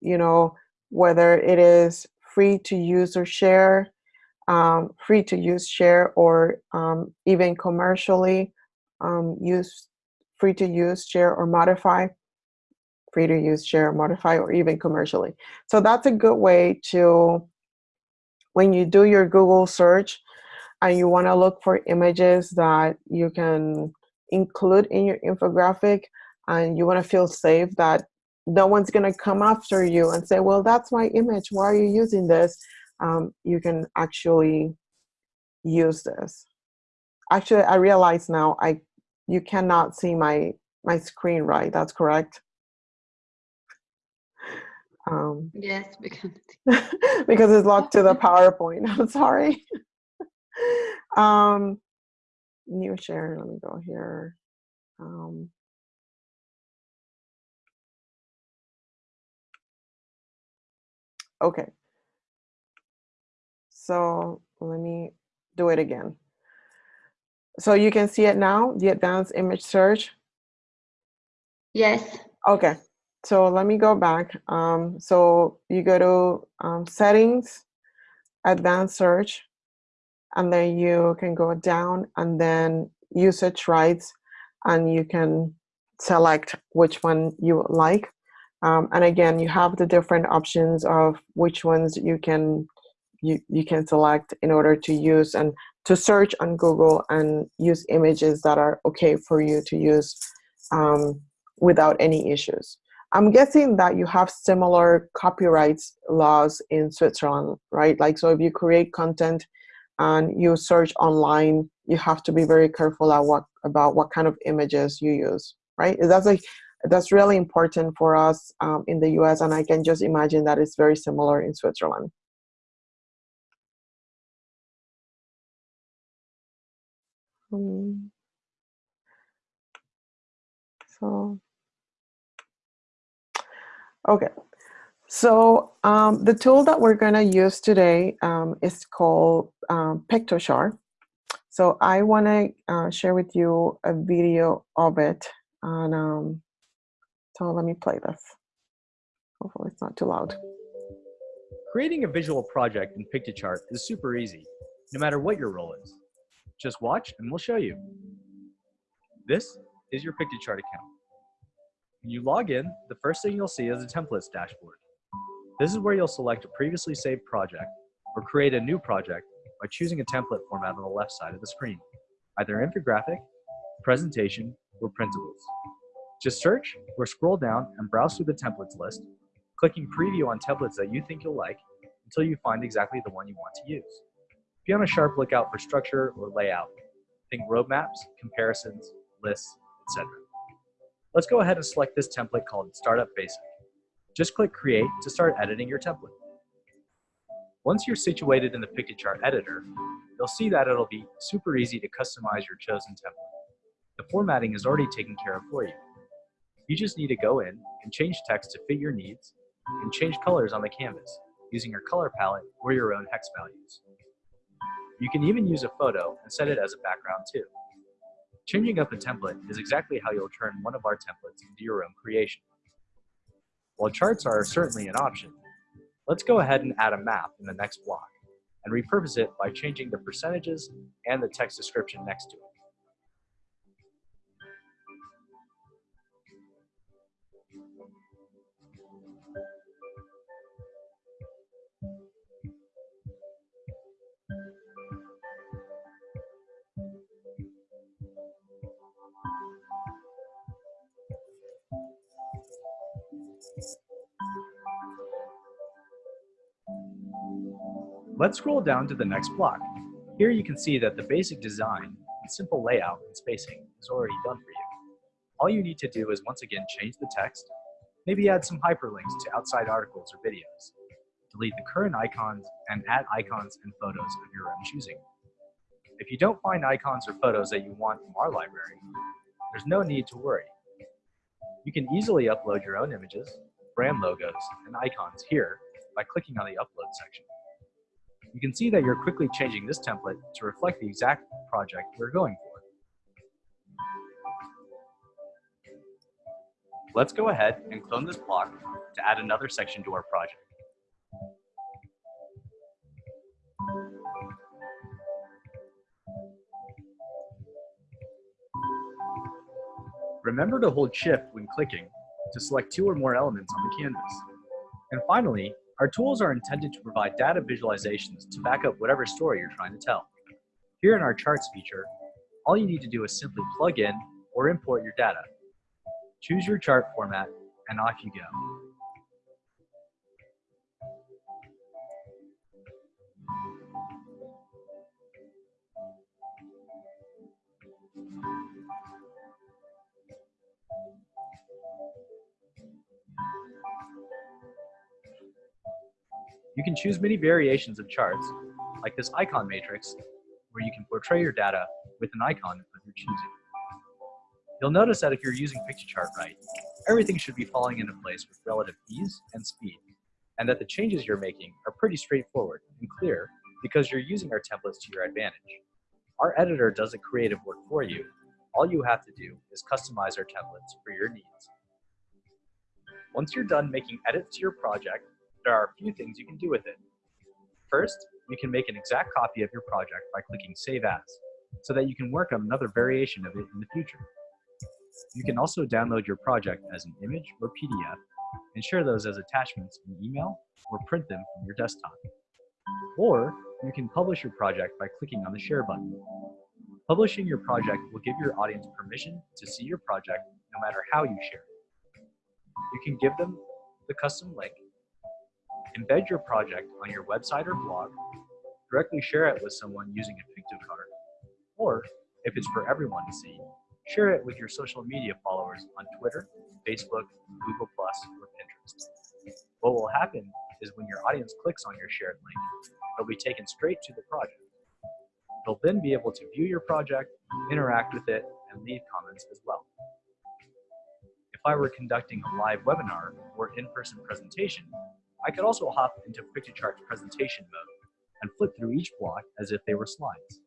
you know, whether it is free to use or share, um, free to use, share, or um, even commercially um, use, free to use, share, or modify, free to use, share, modify, or even commercially. So that's a good way to, when you do your Google search and you want to look for images that you can include in your infographic and you want to feel safe that no one's going to come after you and say, well, that's my image. Why are you using this? Um, you can actually use this. Actually, I realize now I you cannot see my my screen, right? That's correct. Um, yes, because because it's locked to the PowerPoint. I'm sorry. um, new share. Let me go here. Um, okay. So let me do it again. So you can see it now, the advanced image search? Yes. Okay, so let me go back. Um, so you go to um, settings, advanced search, and then you can go down and then usage rights, and you can select which one you like. Um, and again, you have the different options of which ones you can you, you can select in order to use and to search on Google and use images that are okay for you to use um, without any issues. I'm guessing that you have similar copyrights laws in Switzerland, right? Like, so if you create content and you search online, you have to be very careful at what, about what kind of images you use, right? That's like, that's really important for us um, in the US, and I can just imagine that it's very similar in Switzerland. Um, so, okay. So um, the tool that we're going to use today um, is called um, Piktochart. So I want to uh, share with you a video of it. And um, so let me play this. Hopefully it's not too loud. Creating a visual project in Piktochart is super easy, no matter what your role is. Just watch and we'll show you. This is your Piktochart account. When you log in, the first thing you'll see is a templates dashboard. This is where you'll select a previously saved project or create a new project by choosing a template format on the left side of the screen, either infographic, presentation, or printables. Just search or scroll down and browse through the templates list, clicking preview on templates that you think you'll like until you find exactly the one you want to use. Be on a sharp lookout for structure or layout. Think roadmaps, comparisons, lists, etc. Let's go ahead and select this template called Startup Basic. Just click Create to start editing your template. Once you're situated in the Piktochart editor, you'll see that it'll be super easy to customize your chosen template. The formatting is already taken care of for you. You just need to go in and change text to fit your needs and change colors on the canvas using your color palette or your own hex values. You can even use a photo and set it as a background too. Changing up a template is exactly how you'll turn one of our templates into your own creation. While charts are certainly an option, let's go ahead and add a map in the next block and repurpose it by changing the percentages and the text description next to it. Let's scroll down to the next block. Here you can see that the basic design and simple layout and spacing is already done for you. All you need to do is once again change the text, Maybe add some hyperlinks to outside articles or videos. Delete the current icons and add icons and photos of your own choosing. If you don't find icons or photos that you want from our library, there's no need to worry. You can easily upload your own images, brand logos, and icons here by clicking on the upload section. You can see that you're quickly changing this template to reflect the exact project we're going for. Let's go ahead and clone this block to add another section to our project. Remember to hold shift when clicking to select two or more elements on the canvas. And finally, our tools are intended to provide data visualizations to back up whatever story you're trying to tell. Here in our charts feature, all you need to do is simply plug in or import your data. Choose your chart format and off you go. You can choose many variations of charts, like this icon matrix, where you can portray your data with an icon of your choosing. You'll notice that if you're using Piktochart right, everything should be falling into place with relative ease and speed, and that the changes you're making are pretty straightforward and clear because you're using our templates to your advantage. Our editor does the creative work for you. All you have to do is customize our templates for your needs. Once you're done making edits to your project, there are a few things you can do with it. First, you can make an exact copy of your project by clicking Save As, so that you can work on another variation of it in the future. You can also download your project as an image or PDF and share those as attachments in email or print them from your desktop. Or you can publish your project by clicking on the Share button. Publishing your project will give your audience permission to see your project no matter how you share it. You can give them the custom link Embed your project on your website or blog, directly share it with someone using a Piktochart, or if it's for everyone to see, share it with your social media followers on Twitter, Facebook, Google+, or Pinterest. What will happen is when your audience clicks on your shared link, they'll be taken straight to the project. They'll then be able to view your project, interact with it, and leave comments as well. If I were conducting a live webinar or in-person presentation, I could also hop into Piktochart's presentation mode and flip through each block as if they were slides.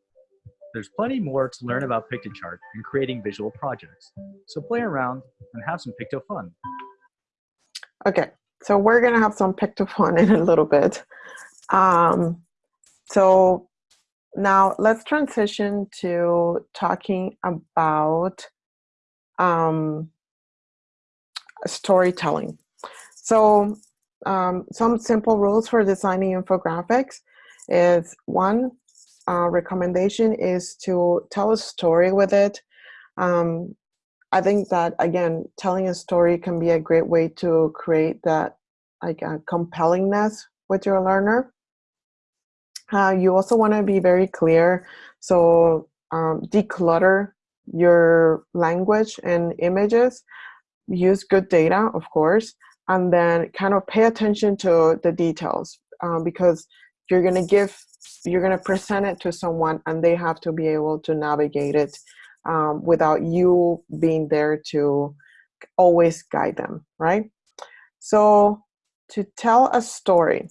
There's plenty more to learn about Piktochart and creating visual projects, so play around and have some Picto fun. Okay, so we're gonna have some Picto fun in a little bit. Um, so now let's transition to talking about um, storytelling. So um, some simple rules for designing infographics is one uh, recommendation is to tell a story with it. Um, I think that again, telling a story can be a great way to create that like compellingness with your learner. Uh, you also want to be very clear, so um, declutter your language and images. Use good data, of course, and then kind of pay attention to the details um, because you're going to give you're going to present it to someone and they have to be able to navigate it um, without you being there to always guide them right? So to tell a story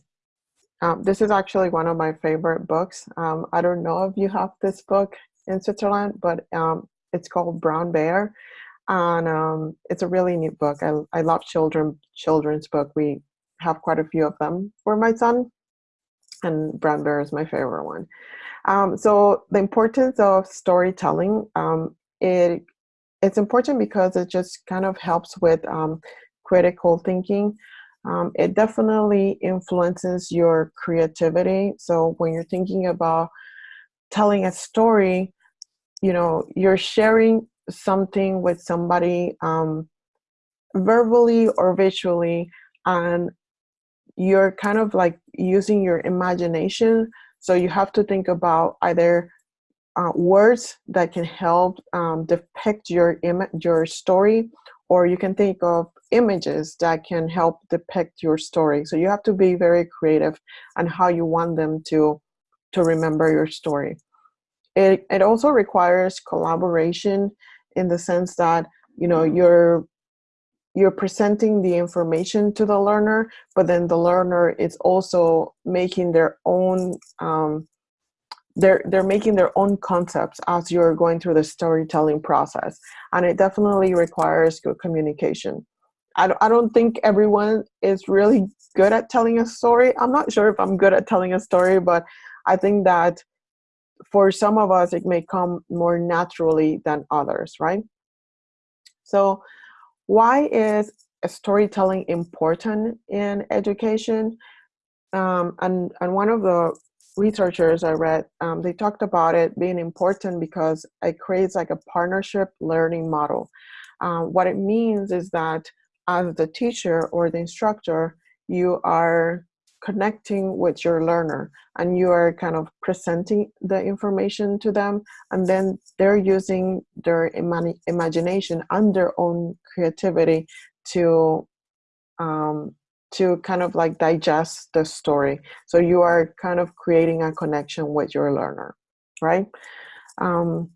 um, this is actually one of my favorite books. Um, i don't know if you have this book in switzerland but um, it's called brown bear and um, it's a really neat book. I, I love children children's book. We have quite a few of them for my son, and Brown Bear is my favorite one. Um, so the importance of storytelling, um, it it's important because it just kind of helps with um, critical thinking. Um, it definitely influences your creativity. So when you're thinking about telling a story, you know, you're sharing something with somebody um, verbally or visually and you're kind of like using your imagination so you have to think about either uh, words that can help um, depict your your story or you can think of images that can help depict your story. So you have to be very creative on how you want them to, to remember your story. It, it also requires collaboration in the sense that, you know, you're you're presenting the information to the learner, but then the learner is also making their own um, they're they're making their own concepts as you're going through the storytelling process. And it definitely requires good communication. I don't, I don't think everyone is really good at telling a story. I'm not sure if i'm good at telling a story but i think that for some of us it may come more naturally than others right so why is storytelling important in education um, and and one of the researchers I read, um, they talked about it being important because it creates like a partnership learning model. Um, what it means is that as the teacher or the instructor, you are connecting with your learner and you are kind of presenting the information to them and then they're using their ima imagination and their own creativity to um, to kind of like digest the story. So you are kind of creating a connection with your learner, right? Um,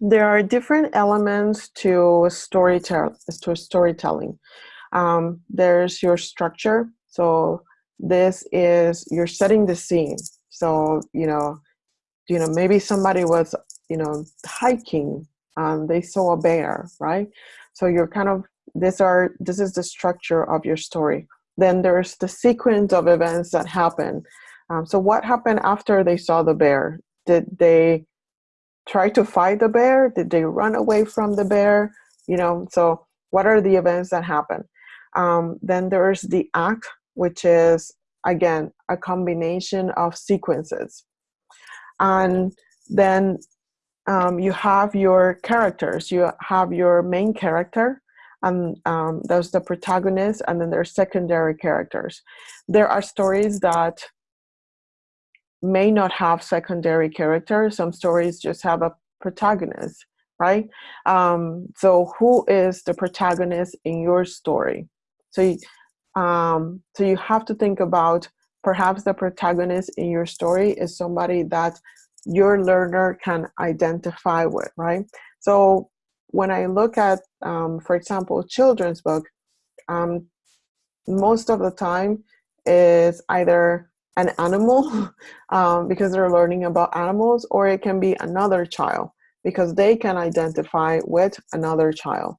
there are different elements to storytell to storytelling. Um, there's your structure. So this is you're setting the scene. So you know, you know maybe somebody was you know hiking. Um, they saw a bear, right? So you're kind of these are this is the structure of your story then there's the sequence of events that happen um, so what happened after they saw the bear did they try to fight the bear did they run away from the bear you know so what are the events that happen um, then there's the act which is again a combination of sequences. And then um, you have your characters. You have your main character and um, there's the protagonist and then there's secondary characters. There are stories that may not have secondary characters. Some stories just have a protagonist right? Um, so who is the protagonist in your story? So you, um, so you have to think about perhaps the protagonist in your story is somebody that your learner can identify with right so when I look at, um, for example, children's book, um, most of the time is either an animal um, because they're learning about animals, or it can be another child because they can identify with another child.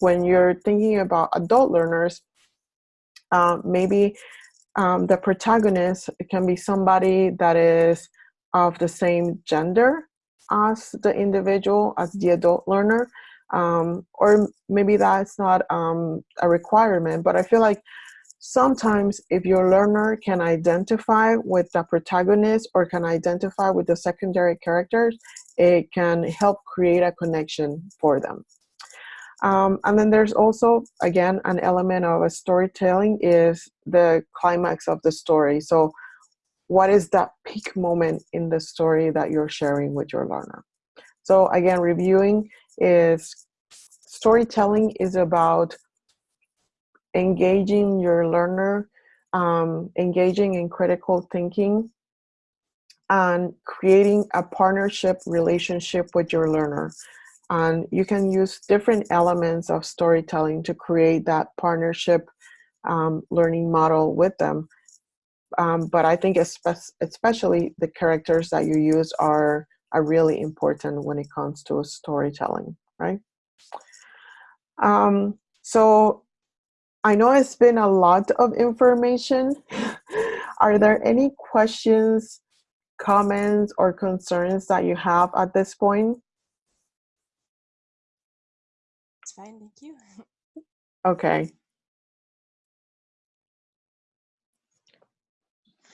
When you're thinking about adult learners, uh, maybe um, the protagonist can be somebody that is of the same gender as the individual, as the adult learner, um, or maybe that's not um, a requirement, but I feel like sometimes if your learner can identify with the protagonist or can identify with the secondary characters, it can help create a connection for them. Um, and then there's also, again, an element of a storytelling is the climax of the story. So what is that peak moment in the story that you're sharing with your learner? So again, reviewing is storytelling is about engaging your learner, um, engaging in critical thinking, and creating a partnership relationship with your learner. And you can use different elements of storytelling to create that partnership um, learning model with them. Um, but I think especially the characters that you use are are really important when it comes to storytelling, right? Um, so I know it's been a lot of information. are there any questions, comments, or concerns that you have at this point? It's fine, thank you. Okay.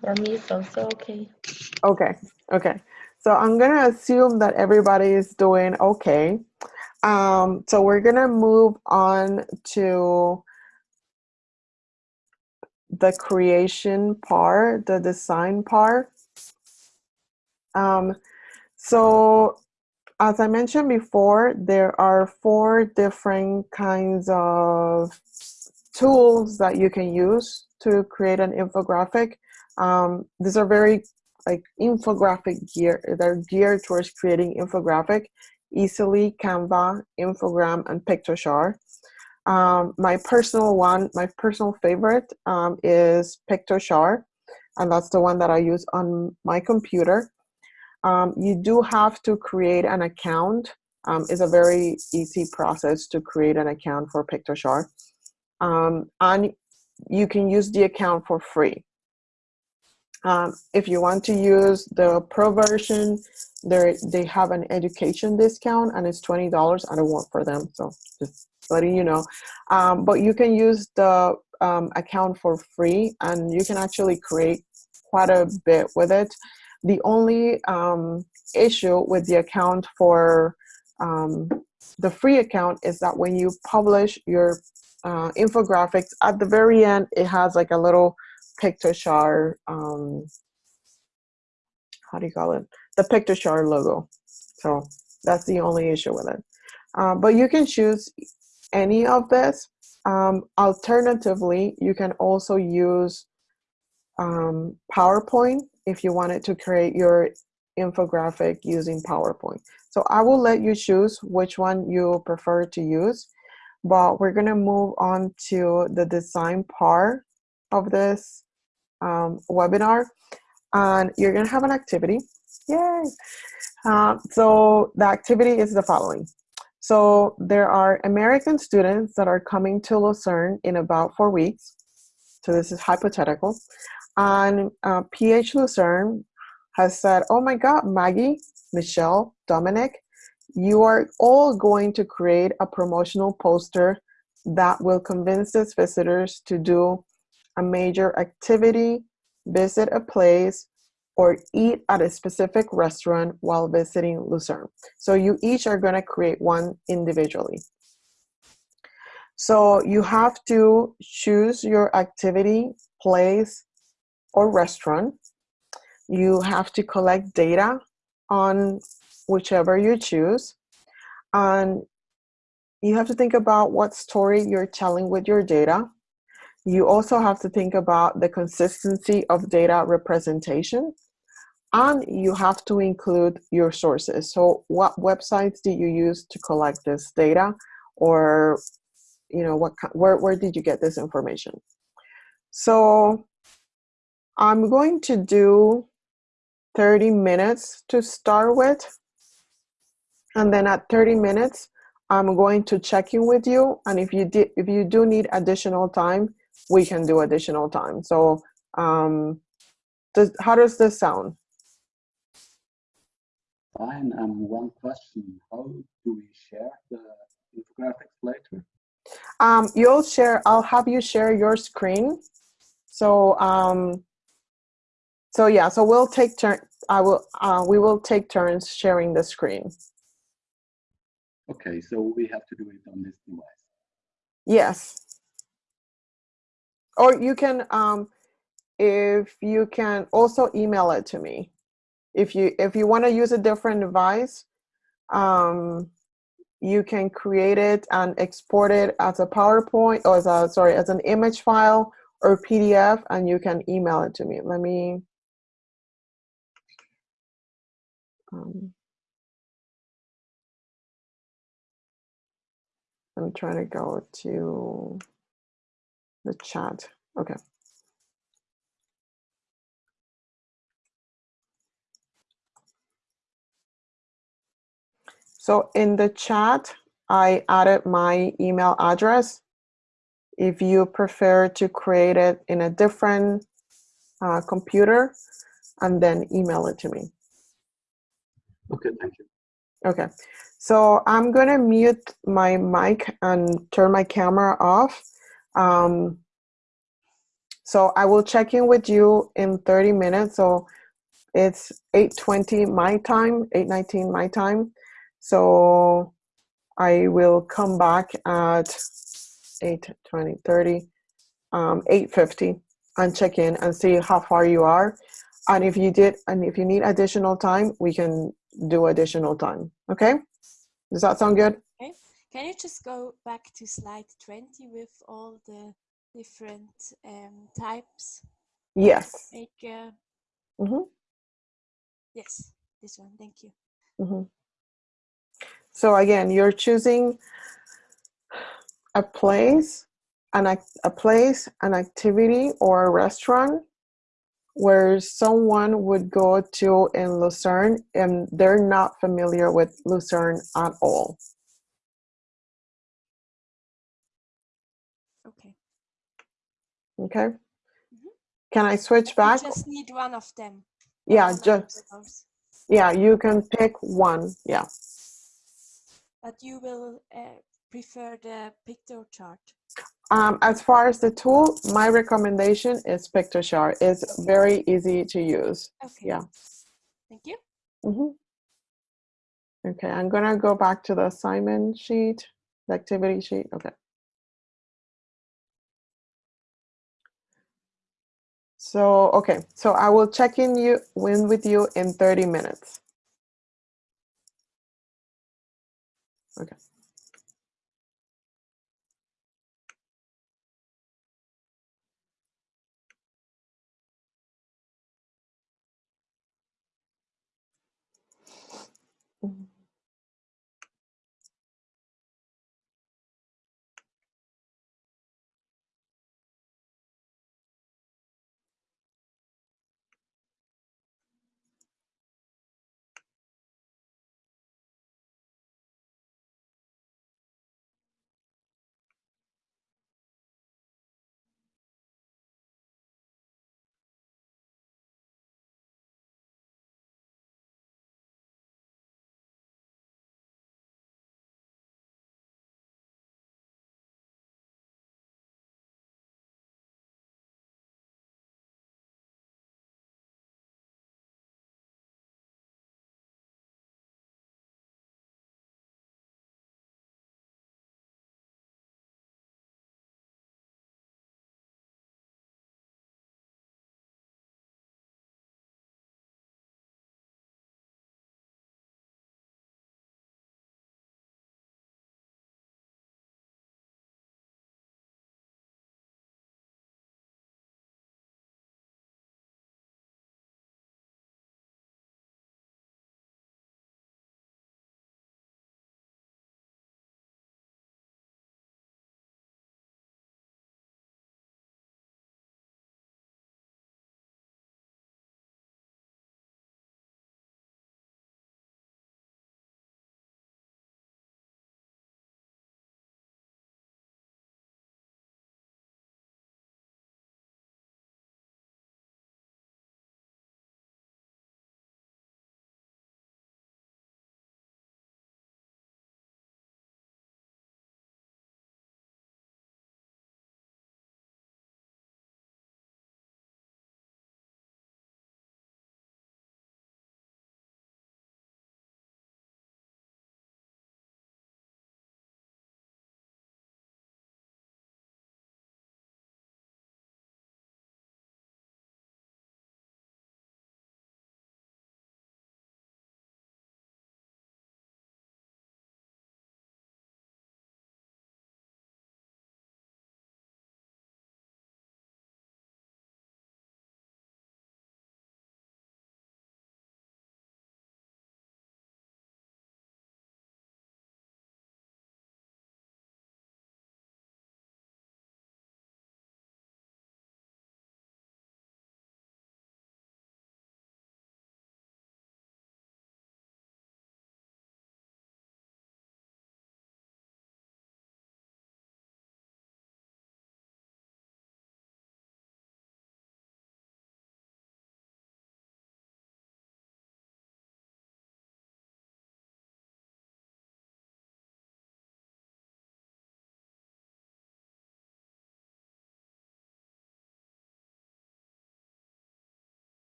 For me, it's also okay. Okay, okay. So I'm gonna assume that everybody is doing okay. Um, so we're gonna move on to the creation part, the design part. Um, so as I mentioned before, there are four different kinds of tools that you can use to create an infographic. Um, these are very like infographic gear. They're geared towards creating infographic, Easel.ly, Canva, Infogram, and Piktochart. Um, my personal one, my personal favorite um, is Piktochart, and that's the one that I use on my computer. Um, you do have to create an account. Um, it's a very easy process to create an account for Piktochart. Um, and you can use the account for free. Um, if you want to use the pro version, they have an education discount and it's $20. I don't work for them, so just letting you know. Um, but you can use the um, account for free and you can actually create quite a bit with it. The only um, issue with the account for um, the free account is that when you publish your uh, infographics, at the very end, it has like a little Piktochart, um, how do you call it? The Piktochart logo. So that's the only issue with it. Uh, but you can choose any of this. Um, alternatively, you can also use um, PowerPoint if you wanted to create your infographic using PowerPoint. So I will let you choose which one you prefer to use, but we're gonna move on to the design part of this um, webinar. And you're gonna have an activity, yay! Uh, so the activity is the following. So there are American students that are coming to Lucerne in about four weeks. So this is hypothetical. And uh, PH Lucerne has said, oh my God, Maggie, Michelle, Dominic, you are all going to create a promotional poster that will convince its visitors to do a major activity, visit a place, or eat at a specific restaurant while visiting Lucerne. So you each are going to create one individually. So you have to choose your activity, place, or restaurant. You have to collect data on whichever you choose. And you have to think about what story you're telling with your data. You also have to think about the consistency of data representation. And you have to include your sources. So what websites did you use to collect this data? Or, you know, what where, where did you get this information? So I'm going to do 30 minutes to start with. And then at 30 minutes, I'm going to check in with you. And if you did, if you do need additional time, we can do additional time. So um, does, how does this sound? Fine. Um, one question: How do we share the infographics later? Um, you'll share. I'll have you share your screen. So um, so yeah. So we'll take turn. I will. Uh, we will take turns sharing the screen. Okay. So we have to do it on this device. Yes. Or you can, um, if you can also email it to me. If you if you want to use a different device, um, you can create it and export it as a PowerPoint or as a sorry as an image file or PDF, and you can email it to me. Let me. Um, I'm trying to go to the chat. Okay. So in the chat, I added my email address. If you prefer to create it in a different uh, computer, and then email it to me. Okay, thank you. Okay, so I'm gonna mute my mic and turn my camera off. Um, so I will check in with you in 30 minutes. So it's 8.20 my time, 8.19 my time. So I will come back at 8.20, 30, um, 8.50 and check in and see how far you are. And if you did, and if you need additional time, we can do additional time. Okay? Does that sound good? Okay. Can you just go back to slide 20 with all the different um, types? Yes. Like, uh, Mm -hmm. Yes, this one. Thank you. Mm -hmm. So again, you're choosing a place, an a place, an activity, or a restaurant where someone would go to in Lucerne and they're not familiar with Lucerne at all. Okay. Okay. Mm -hmm. Can I switch back? You just need one of them. Yeah, just yeah, you can pick one. Yeah. But you will uh, prefer the Piktochart. Um, as far as the tool, my recommendation is Piktochart. It's very easy to use. Okay. Yeah. Thank you. Mm -hmm. Okay, I'm gonna go back to the assignment sheet, the activity sheet. Okay. So, okay, so I will check in you in with you in 30 minutes. Okay.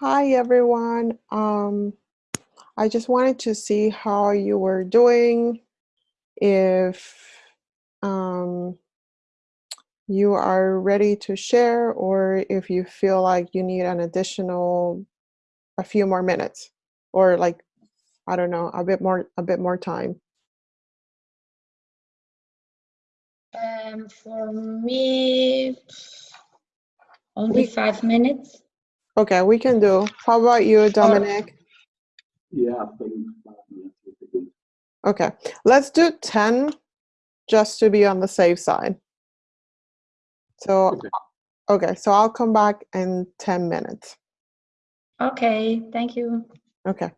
Hi, everyone. Um, I just wanted to see how you were doing. If um, you are ready to share or if you feel like you need an additional a few more minutes or like I don't know, a bit more a bit more time. Um, for me, only five minutes. Okay, we can do. How about you, Dominic? Yeah, I think five minutes would be good. Okay, let's do 10 just to be on the safe side. So, Okay. okay, so I'll come back in 10 minutes. Okay, thank you. Okay.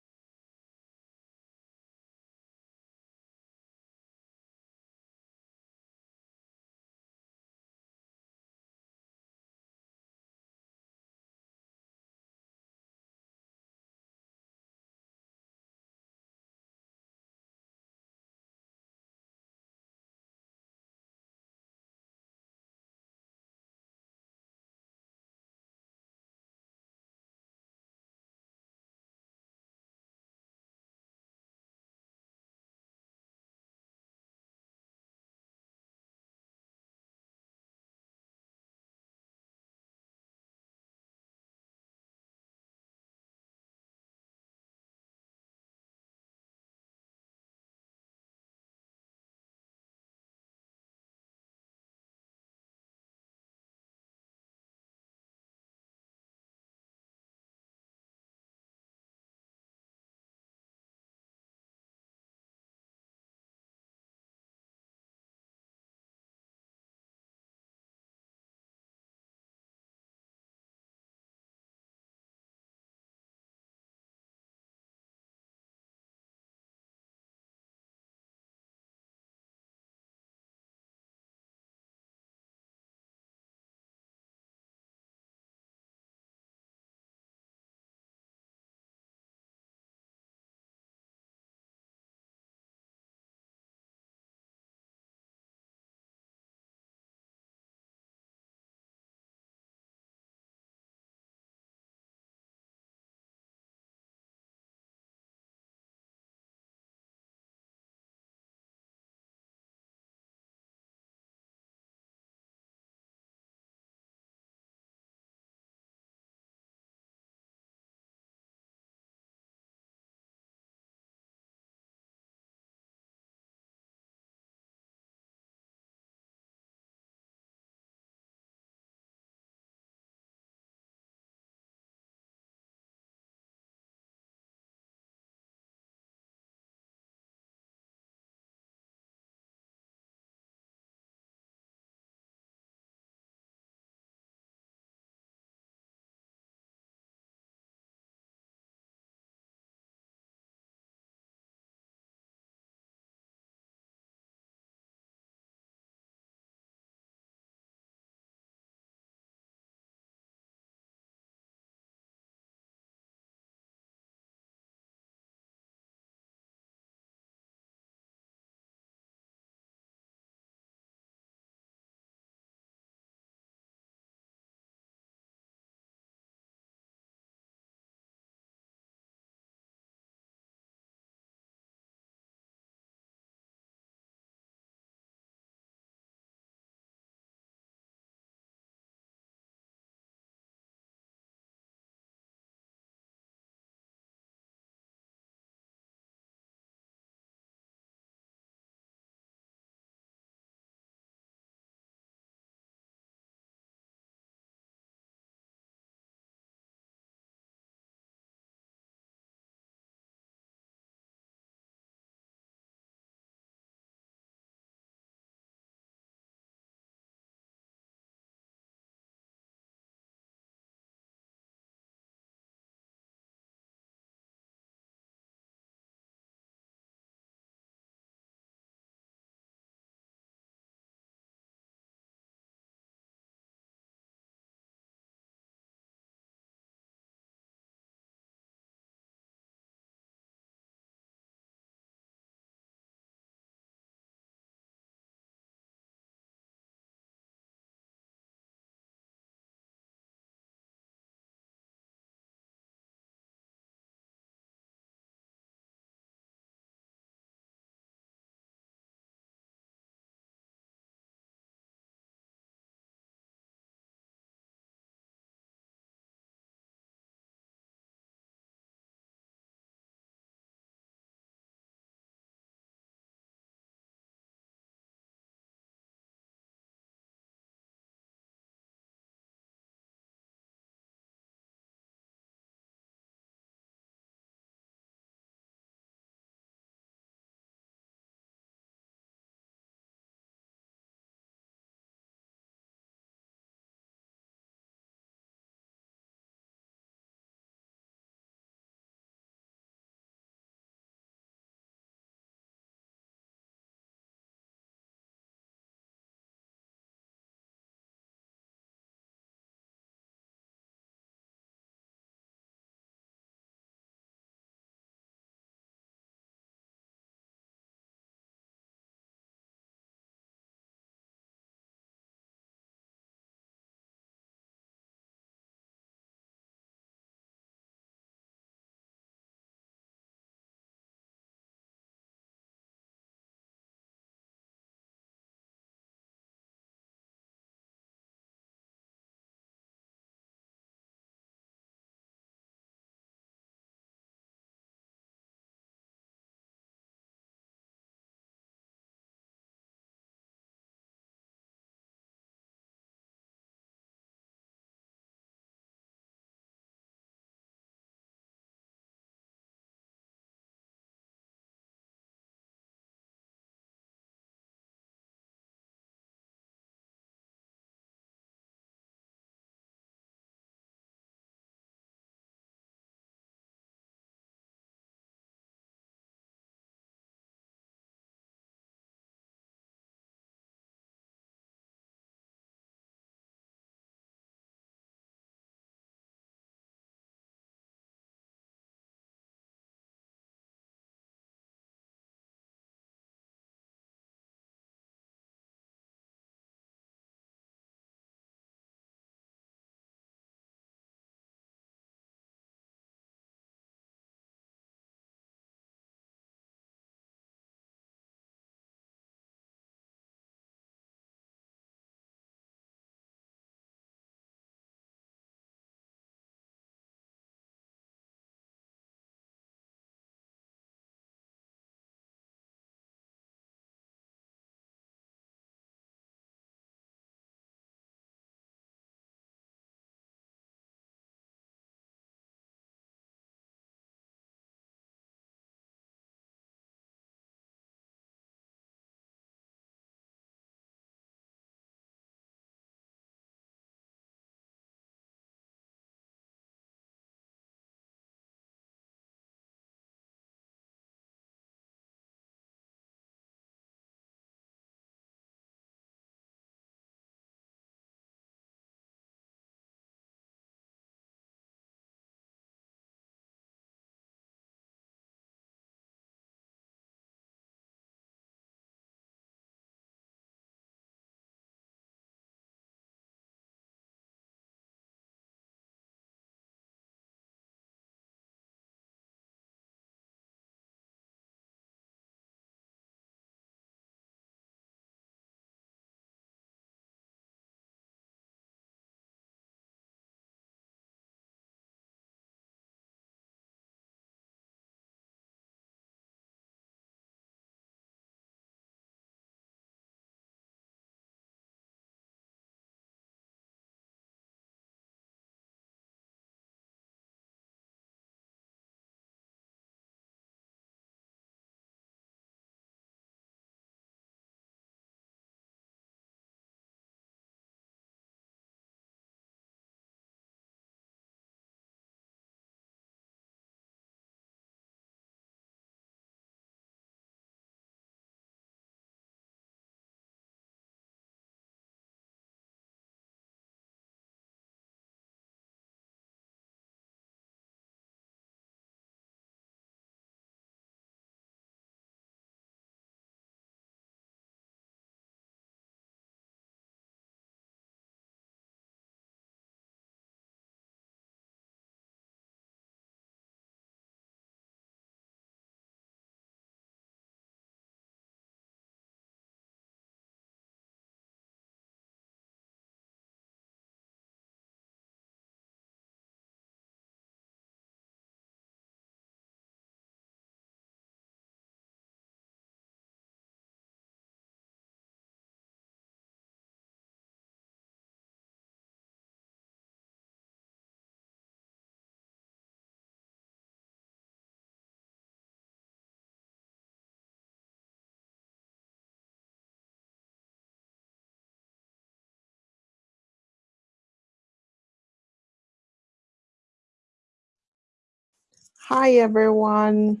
Hi, everyone.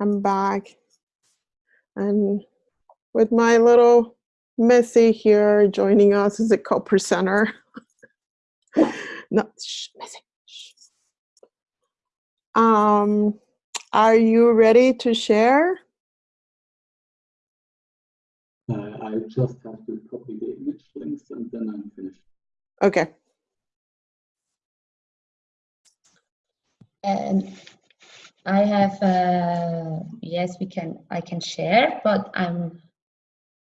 I'm back. And with my little Missy here joining us as a co-presenter. no, shh, Missy. Shh. Um, are you ready to share? Uh, I just have to copy the image links and then I'm finished. Okay. And I have, uh, yes, we can, I can share, but I'm,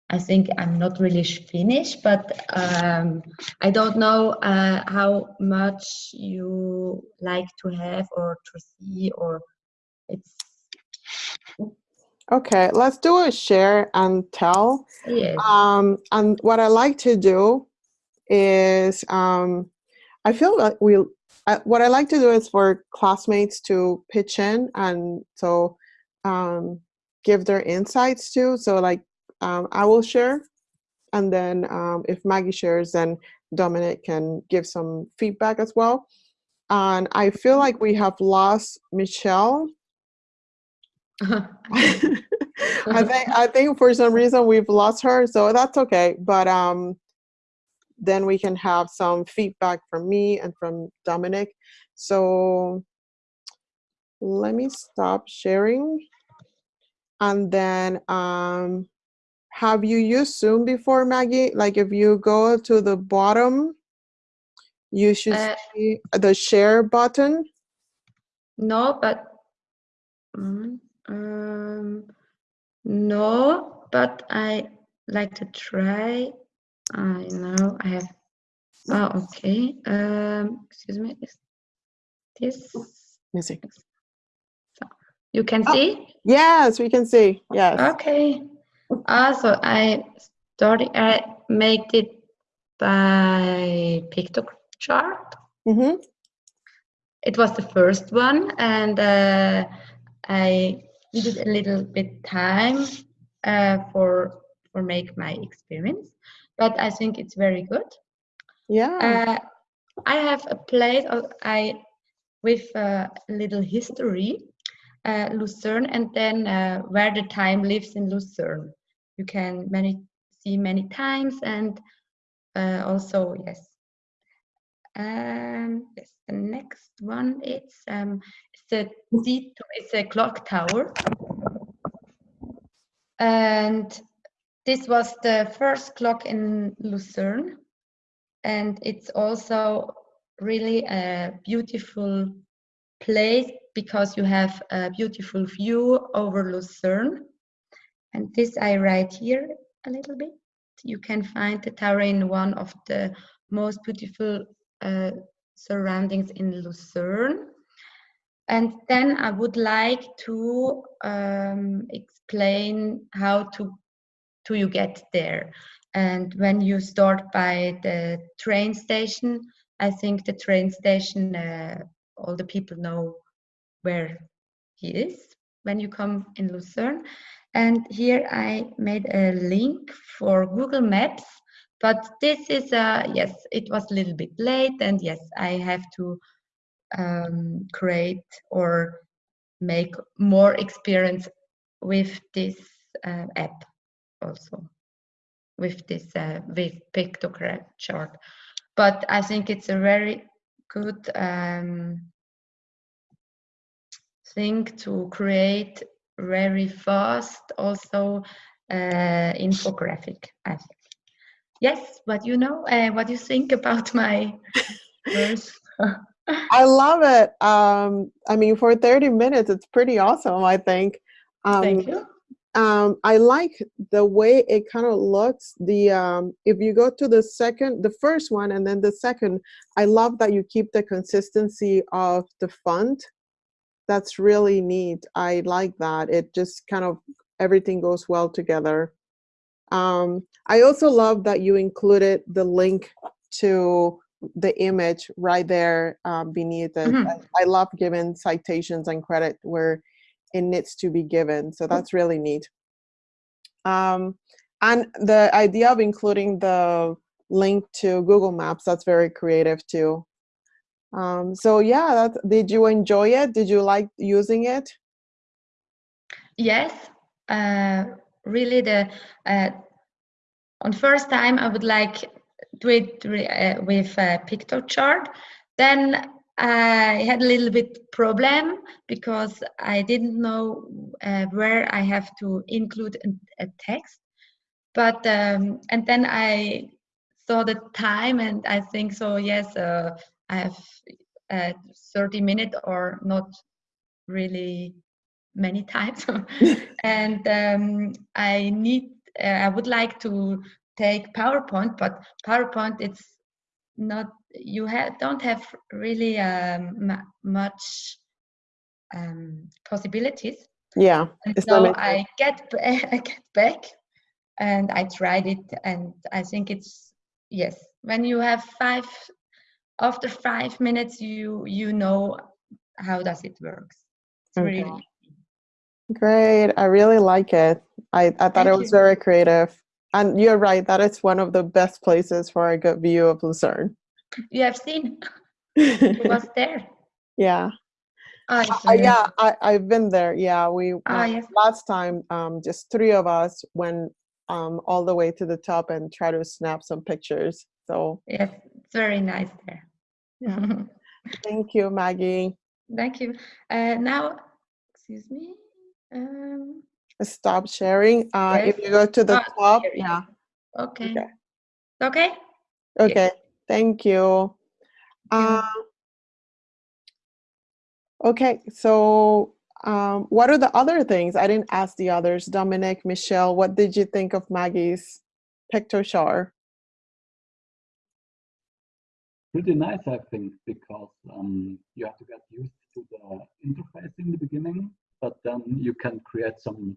I think I'm not really finished, but um, I don't know uh, how much you like to have or to see or it's. Okay, let's do a share and tell. Yes. Um, and what I like to do is, um, I feel like we uh, what I like to do is for classmates to pitch in and so um, give their insights too. So like um, I will share and then um, if Maggie shares, then Dominic can give some feedback as well. And I feel like we have lost Michelle. I think I think for some reason we've lost her, so that's okay. But um, then we can have some feedback from me and from Dominic. So let me stop sharing. And then um, have you used Zoom before, Maggie? Like if you go to the bottom, you should Uh, see the share button. No, but mm, um, no, but I like to try. I know I have. Oh, okay. Um, excuse me. Is this Missing. you can Oh. see? Yes, we can see. Yes. Okay. Also, I started. I made it by Piktochart. Mm-hmm. It was the first one, and uh, I needed a little bit time uh, for for make my experience, but I think it's very good. Yeah. Uh, I have a place of, I with a little history, uh, Lucerne, and then uh, where the time lives in Lucerne. You can many see many times, and uh, also yes. Um, yes, the next one it's um, it's a it's a clock tower, and this was the first clock in Lucerne and it's also really a beautiful place because you have a beautiful view over Lucerne. And this I write here a little bit. You can find the tower in one of the most beautiful uh, surroundings in Lucerne. And then I would like to um, explain how to, to you get there. And when you start by the train station, I think the train station, uh, all the people know where he is when you come in Lucerne. And here I made a link for Google Maps, but this is, uh, yes, it was a little bit late and yes, I have to um, create or make more experience with this uh, app also with this uh, with pictogram chart but i think it's a very good um, thing to create very fast also uh, infographic i think yes but you know uh, what do you think about my first I love it. Um, I mean, for 30 minutes, it's pretty awesome, I think. Um, thank you um, I like the way it kind of looks. The um, if you go to the second, the first one, and then the second, I love that you keep the consistency of the font. That's really neat. I like that. It just kind of everything goes well together. Um, I also love that you included the link to the image right there um, beneath it. Mhm. I, I love giving citations and credit where it needs to be given. So that's really neat. Um, and the idea of including the link to Google Maps, that's very creative too. Um, so yeah, that, did you enjoy it? Did you like using it? Yes, uh, really. The uh, on first time I would like do it uh, with a Piktochart. Then I had a little bit problem because I didn't know uh, where I have to include a, text. But um, and then I saw the time and I think so. Yes, uh, I have uh, 30 minutes or not really many times and um, i need uh, i would like to take powerpoint but powerpoint it's not you have don't have really um, much um, possibilities. Yeah and so i get i get back and i tried it and i think it's yes when you have five after five minutes you you know how does it works. It's okay. really great i really like it. I, I thought Thank it was you. very creative and you're right that it's one of the best places for a good view of lucerne. You have seen. It was there. Yeah. Oh, uh, yeah I, i've been there yeah. We oh, uh, yes. last time um just three of us went um all the way to the top and try to snap some pictures so. Yes it's very nice there. Yeah. thank you maggie. Thank you. Uh now excuse me um stop sharing. Uh yes. if you go to the oh, top here, yeah. okay. Okay. Okay, okay. thank you. Uh, okay so um what are the other things? I didn't ask the others. Dominic michelle what did you think of maggie's Piktochart pretty nice, I think, because um, you have to get used to the interface in the beginning, but then you can create some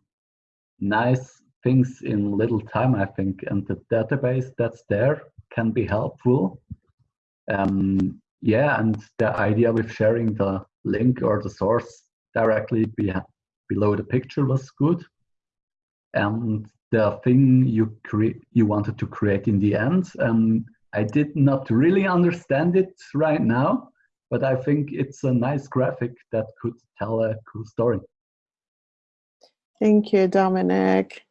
nice things in little time, I think, and the database that's there can be helpful. Um, yeah, and the idea with sharing the link or the source directly be below the picture was good. And the thing you you wanted to create in the end, um, I did not really understand it right now, but I think it's a nice graphic that could tell a cool story. Thank you, Dominic.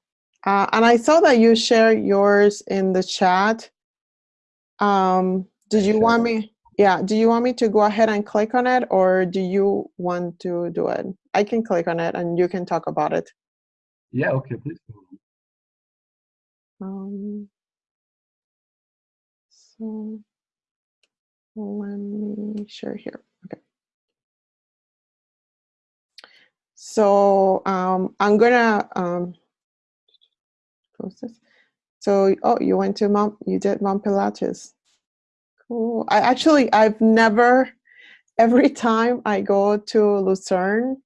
Uh, and I saw that you shared yours in the chat. Um, did you want me? Yeah, do you want me to go ahead and click on it or do you want to do it? I can click on it and you can talk about it. Yeah, okay, please. Um, so let me share here. So um, I'm gonna um, close this. So oh, you went to Mount, you did Mount Pilatus. Cool. I actually I've never. Every time I go to Lucerne,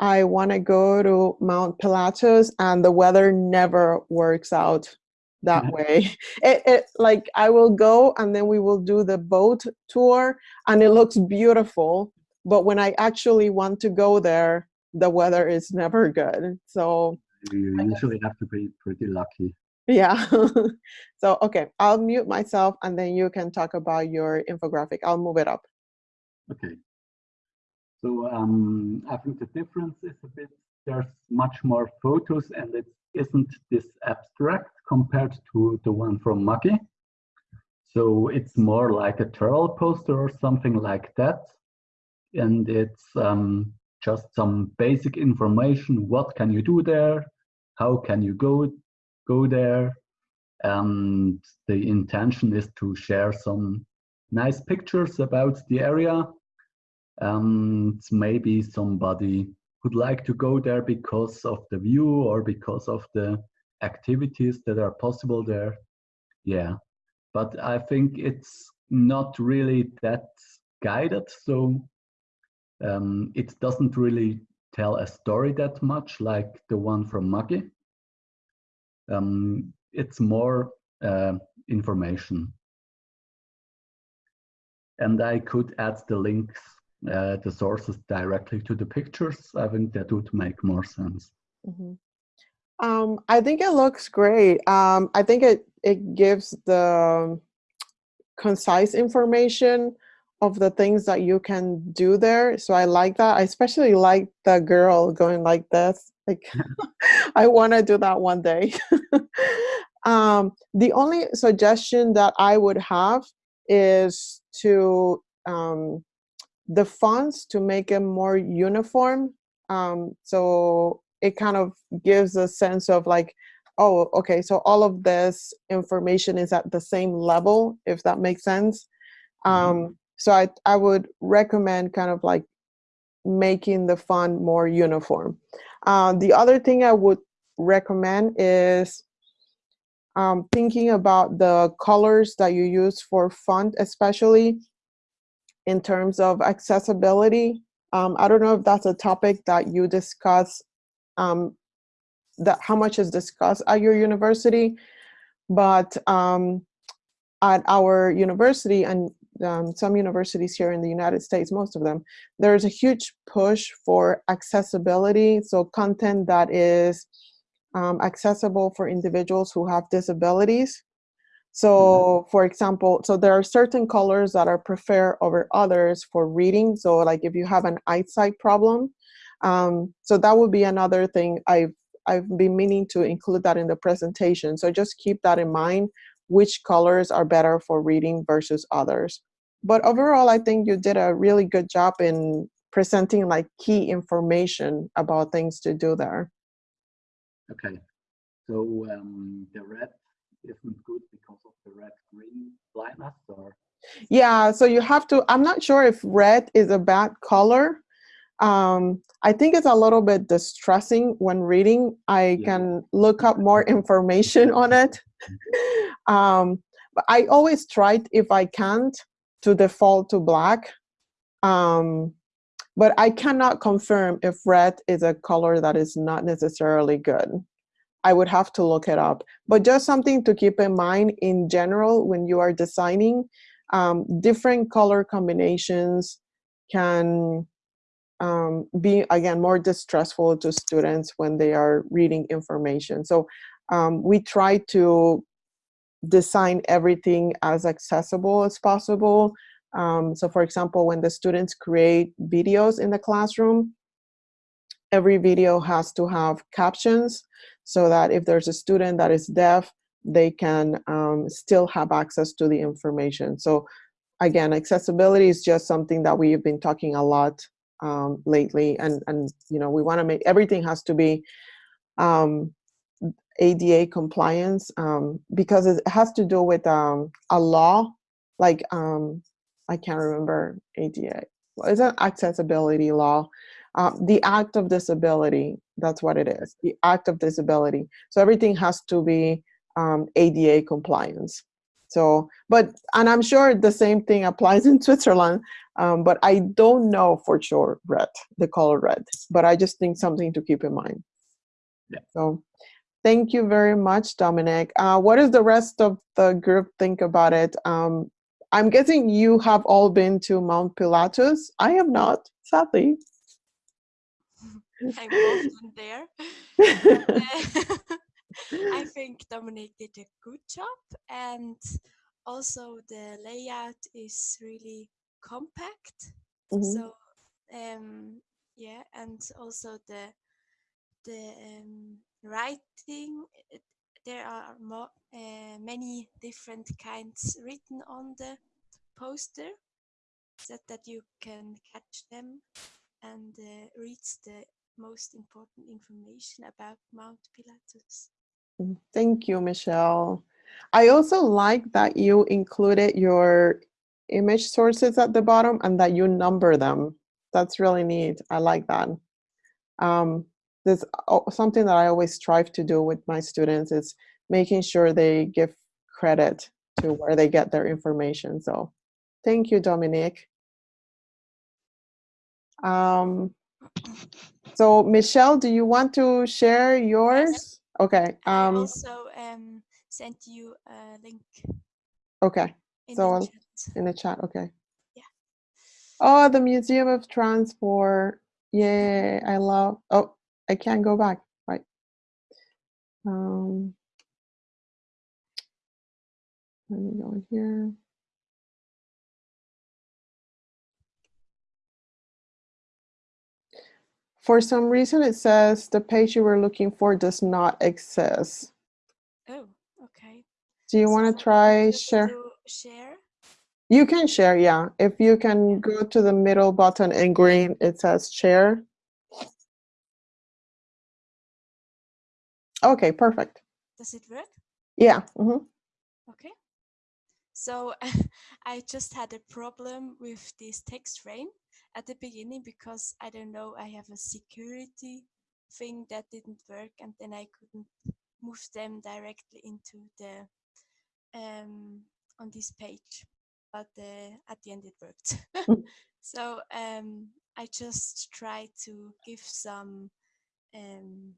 I want to go to Mount Pilatus, and the weather never works out that way. It, it like I will go and then we will do the boat tour and it looks beautiful. But when I actually want to go there, the weather is never good. So You usually have to be pretty lucky. yeah. so okay, I'll mute myself and then you can talk about your infographic. I'll move it up. Okay. So um, I think the difference is a bit, there's much more photos and it isn't this abstract compared to the one from Maki. So it's more like a Turl poster or something like that. And it's um, just some basic information. What can you do there? How can you go, go there? And the intention is to share some nice pictures about the area. And maybe somebody would like to go there because of the view or because of the activities that are possible there. Yeah, but I think it's not really that guided. So um, it doesn't really tell a story that much like the one from Maggie. Um, it's more uh, information. And I could add the links, uh, the sources directly to the pictures. I think that would make more sense. Mm -hmm. um, I think it looks great. Um, I think it, it gives the concise information of the things that you can do there. So I like that. I especially like the girl going like this. Like I want to do that one day. um, the only suggestion that I would have is to um, the fonts to make it more uniform. Um, so it kind of gives a sense of like, oh, okay, so all of this information is at the same level, if that makes sense. Mm-hmm. Um, so I, I would recommend kind of like making the font more uniform. Uh, the other thing I would recommend is um, thinking about the colors that you use for font, especially in terms of accessibility. Um, I don't know if that's a topic that you discuss, um, that how much is discussed at your university, but um, at our university and um, some universities here in the United States, most of them, there's a huge push for accessibility. So content that is um, accessible for individuals who have disabilities. So for example, so there are certain colors that are preferred over others for reading. So like if you have an eyesight problem, um, so that would be another thing I've, I've been meaning to include that in the presentation. So just keep that in mind, which colors are better for reading versus others. But overall, I think you did a really good job in presenting like key information about things to do there. Okay, so um, the red isn't good because of the red-green blindness or? Yeah, so you have to, I'm not sure if red is a bad color. Um, I think it's a little bit distressing when reading. I yeah. can look up more information on it. um, but I always try, if I can't, to default to black. Um, but I cannot confirm if red is a color that is not necessarily good. I would have to look it up. But just something to keep in mind in general when you are designing, um, different color combinations can um, be, again, more distressful to students when they are reading information. So um, we try to design everything as accessible as possible. Um, so for example, when the students create videos in the classroom, every video has to have captions so that if there's a student that is deaf, they can um, still have access to the information. So again, accessibility is just something that we've been talking a lot um, lately. And, and, you know, we wanna make, everything has to be um, ADA compliance um, because it has to do with um, a law, like um, I can't remember ADA. It's an accessibility law. Uh, the Act of Disability, that's what it is, the Act of Disability. So everything has to be um, ADA compliance. So, but, and I'm sure the same thing applies in Switzerland, um, but I don't know for sure red, the color red, but I just think something to keep in mind. Yeah. So Thank you very much, Dominic. Uh, what does the rest of the group think about it? Um, I'm guessing you have all been to Mount Pilatus. I have not, sadly. I'm often there. I think Dominic did a good job and also the layout is really compact. Mm -hmm. So um, yeah, and also the the um, writing, there are more, uh, many different kinds written on the poster so that you can catch them and uh, read the most important information about Mount Pilatus. Mm, thank you, Michelle. I also like that you included your image sources at the bottom and that you number them. That's really neat. I like that. Um, there's something that I always strive to do with my students is making sure they give credit to where they get their information. So thank you, Dominique. Um, so Michelle, do you want to share yours? Okay. Um, I also um, sent you a link. Okay. In so the in the chat. Okay. Yeah. Oh, the Museum of Transport. Yay! I love. Oh, I can't go back, right? Um, let me go in here. For some reason, it says the page you were looking for does not exist. Oh, okay. Do you so want to try share? Share? You can share, yeah. If you can go to the middle button in green, it says share. Okay, perfect. Does it work? Yeah. mhm. Okay. So I just had a problem with this text frame at the beginning because I don't know, I have a security thing that didn't work and then I couldn't move them directly into the um on this page. But uh, at the end it worked. Mm. so um I just tried to give some um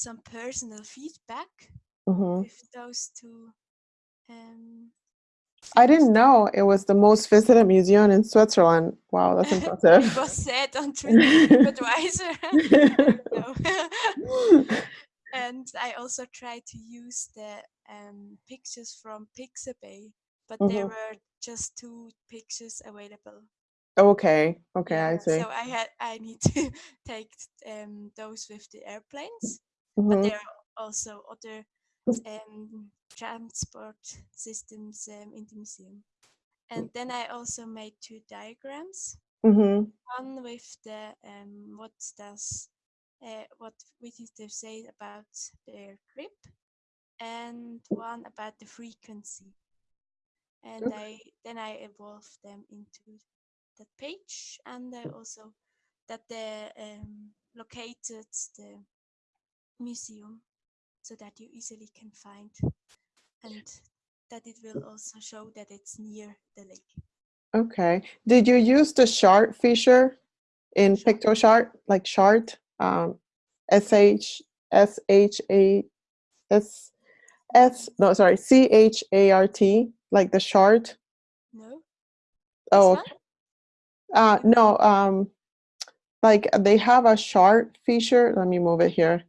some personal feedback Mhm. with those two um I didn't know it was the most visited museum in Switzerland. Wow, that's it impressive. was said on TripAdvisor. and I also tried to use the um, pictures from Pixabay, but there Mhm. were just two pictures available. Okay, okay, Yeah, I see. So I had I need to take um, those with the airplanes, but Mhm. there are also other um, transport systems um, in the museum. And then I also made two diagrams. Mhm. One with the um, what does uh, what visitors say about their trip, and one about the frequency. And Okay. I then I evolved them into that page, and I also that they um, located the museum so that you easily can find, and that it will also show that it's near the lake. Okay. Did you use the chart feature in Chart? Piktochart, like chart? Um, S H S H A S S. No, sorry, C H A R T, like the chart. No. Oh, okay. Uh, no. Um, like they have a chart feature. Let me move it here,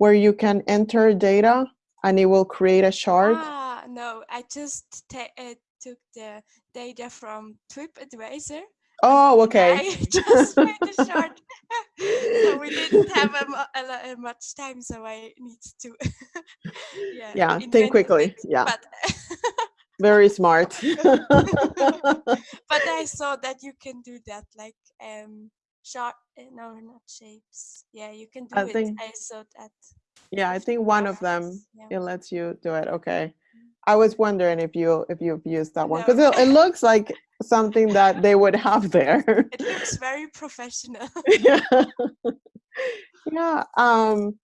where you can enter data and it will create a chart. Ah, no, I just uh, took the data from TripAdvisor. Oh, okay. I just made the chart. so we didn't have a, a, a much time, so I need to. yeah. Yeah, think quickly. Yeah, But very smart. but I saw that you can do that, like um, short. uh, No, not shapes. Yeah, you can do I it. think- I saw that. Yeah, I think one of them yeah. it lets you do it. Okay. I was wondering if you if you've used that one No. because it, it looks like something that they would have there. It looks very professional. yeah. yeah. Um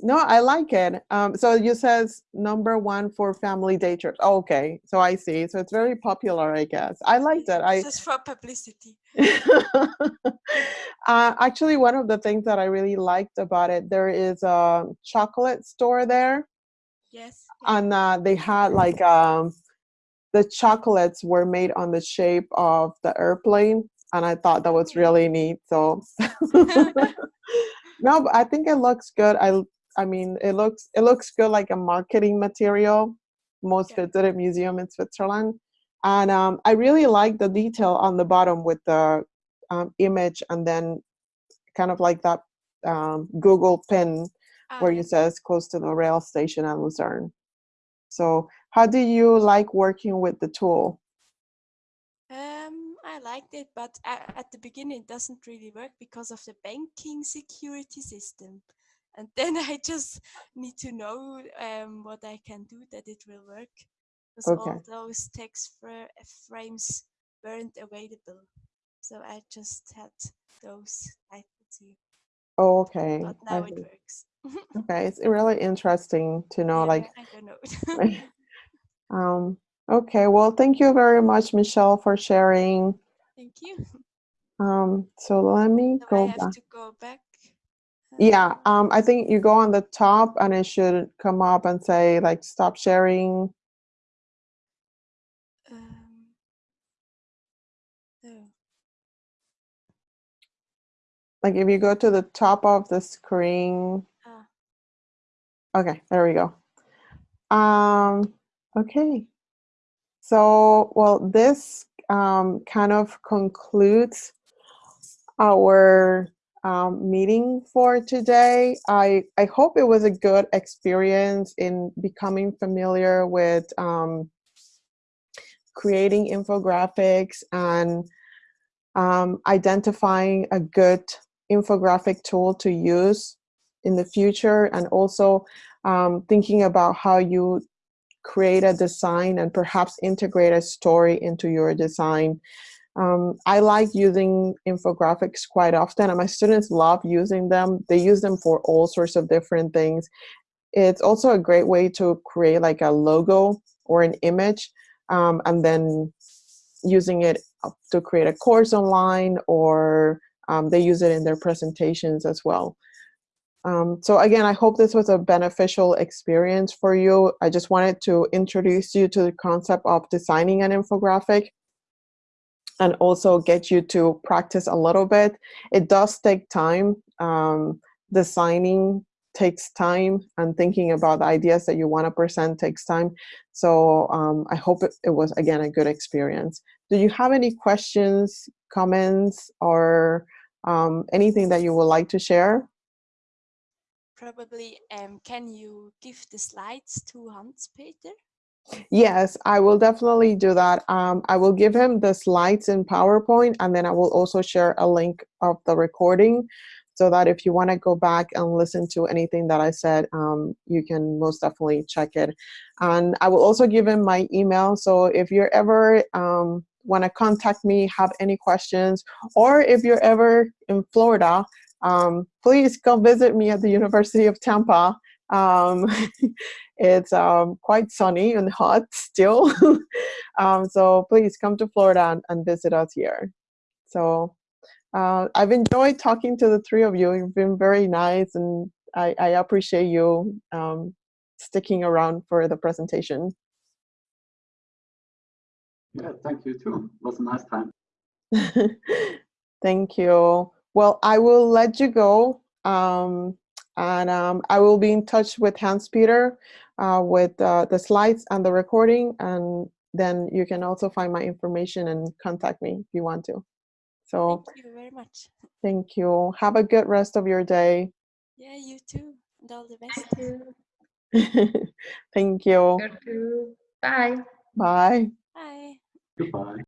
no, I like it. Um so you says number one for family day trips. Oh, okay. So I see. So it's very popular, I guess. I liked it. I just for publicity. uh, actually, one of the things that I really liked about it, there is a chocolate store there, Yes. and uh, they had like um, the chocolates were made on the shape of the airplane, and I thought that was Oh. really neat. So, no, but I think it looks good. I, I mean, it looks it looks good like a marketing material. Most Yeah. visited museum in Switzerland, and um, I really like the detail on the bottom with the um, image and then kind of like that um, Google pin where it says close to the rail station at Lucerne. So how do you like working with the tool? Um, I liked it, but at the beginning it doesn't really work because of the banking security system. And then I just need to know um, what I can do that it will work. Because all those text fra- frames weren't available. So I just had those here. Oh, okay. But I now it see. works. Okay, it's really interesting to know Yeah, like I don't know. um okay, well thank you very much Michelle for sharing. Thank you. Um so let me So I have back. to go back. Yeah, um, I think you go on the top and it should come up and say like stop sharing. Um, oh, Like if you go to the top of the screen. ah, Okay, there we go. Um, okay. So, well, this um, kind of concludes our um, meeting for today. I, I hope it was a good experience in becoming familiar with um, creating infographics and um, identifying a good infographic tool to use in the future and also um, thinking about how you create a design and perhaps integrate a story into your design. Um, I like using infographics quite often and my students love using them. They use them for all sorts of different things. It's also a great way to create like a logo or an image um, and then using it to create a course online or um, they use it in their presentations as well. Um, so again, I hope this was a beneficial experience for you. I just wanted to introduce you to the concept of designing an infographic and also get you to practice a little bit. It does take time. Um, designing takes time and thinking about ideas that you want to present takes time. So um, I hope it, it was, again, a good experience. Do you have any questions, comments, or um, anything that you would like to share? Probably, um, can you give the slides to Hans Peter? Yes, I will definitely do that. Um, I will give him the slides in PowerPoint and then I will also share a link of the recording so that if you want to go back and listen to anything that I said, um, you can most definitely check it. And I will also give him my email. So if you're ever um, want to contact me, have any questions, or if you're ever in Florida, um, please come visit me at the University of Tampa. Um, it's um, quite sunny and hot still. um, so please come to Florida and, and visit us here. So uh, I've enjoyed talking to the three of you. You've been very nice and I, I appreciate you um, sticking around for the presentation. Yeah, thank you too. It was a nice time. thank you. Well, I will let you go. Um, and um, I will be in touch with Hans Peter uh, with uh, the slides and the recording. And then you can also find my information and contact me if you want to. So thank you very much. Thank you. Have a good rest of your day. Yeah, you too. And all the best. thank you. Bye. Bye. Bye. Goodbye.